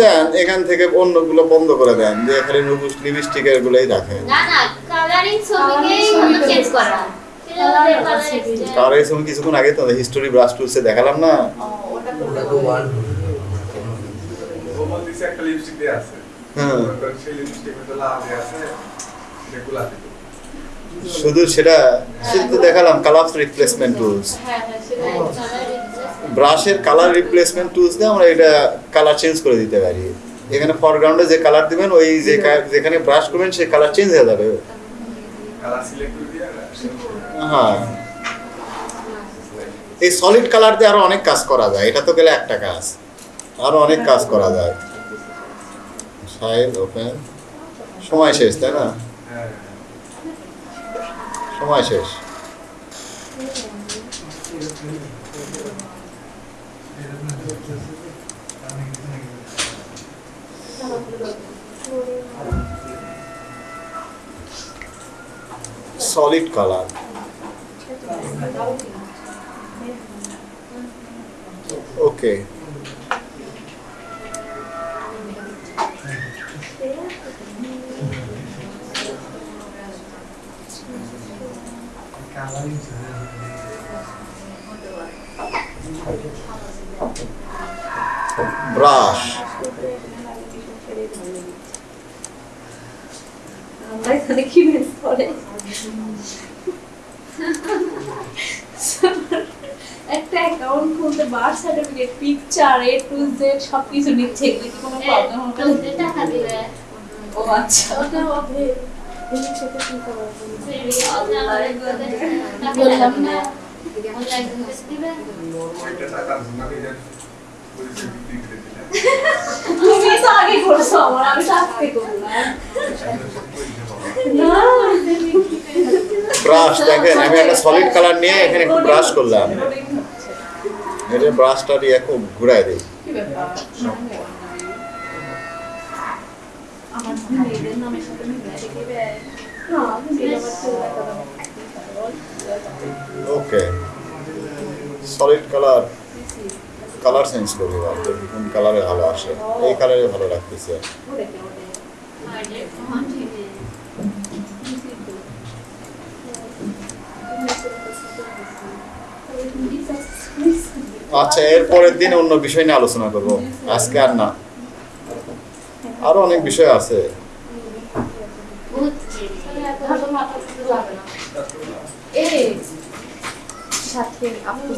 দেন এখান থেকে অন্যগুলো বন্ধ করে দেন যে এখানে নুপুস লিপস্টিকের গুলোই রাখেন। না না কালারিং ছবিকেই ছবি চেঞ্জ করা। ছবি। কিছুক্ষণ আগে তো হিস্টোরি ব্রাশ টুলসে দেখালাম না। ওটা ওটা তো ওয়ান ও বলতেছে একটা লিপস্টিক দিয়ে আছে। হ্যাঁ। সেই লিপস্টিক লাল আছে। শুধু সেটা শুধু তো দেখালাম কালার রিপ্লেসমেন্ট টুলস হ্যাঁ হ্যাঁ ব্রাশের কালার রিপ্লেসমেন্ট টুলস দিয়ে আমরা এটা কালার চেঞ্জ করে দিতে পারি। এখানে ফরগ্রাউন্ডে যে কালার দিবেন ওই যে যেখানে ব্রাশ করবেন সেই কালার চেঞ্জ হয়ে যাবে। কালার সিলেক্ট করে দিয়ে হ্যাঁ। এই সলিড কালার দিয়ে আরও অনেক কাজ করা যায়। এটা তো গেলে একটা কাজ। আরও অনেক কাজ করা যায়। Size open. সময় শেষ তাই না? হ্যাঁ সময় শেষ সলিড কালার ওকে ব্রাশ একটা অ্যাকাউন্ট খুলতে birth certificate picture A to Z সবকিছু নিচ্ছে এগুলো কি কোনো প্রবলেম হবে? টাকা ও আচ্ছা। ওটা হবে এমনি সেটা কি করা বললাম না ওইটা টাকার জন্য নিজের পরিচয় বিক্রি করে দিলাম তুমি তো আগে করছ আমার আমি তো আজকে করলাম না ব্রাশ দেখেন আমি একটা সলিড কালার নিয়ে এখানে একটু ব্রাশ করলাম এটা ব্রাশটা দিয়ে একটু ঘুরাই দিই কি ব্যাপার আমার মেয়েদের নামের সাথে মিলাই দিবে না এটা আমার চুল okay solid colour colour change করব দেখি কোন কালারে ভালো আসে। এই কালারে ভালো লাগতেছে। আচ্ছা এর পরের দিন অন্য বিষয় নিয়ে আলোচনা করব। আজকে আর না। আরও অনেক বিষয় আছে। মাথা যাবে না। এই সাথে আপু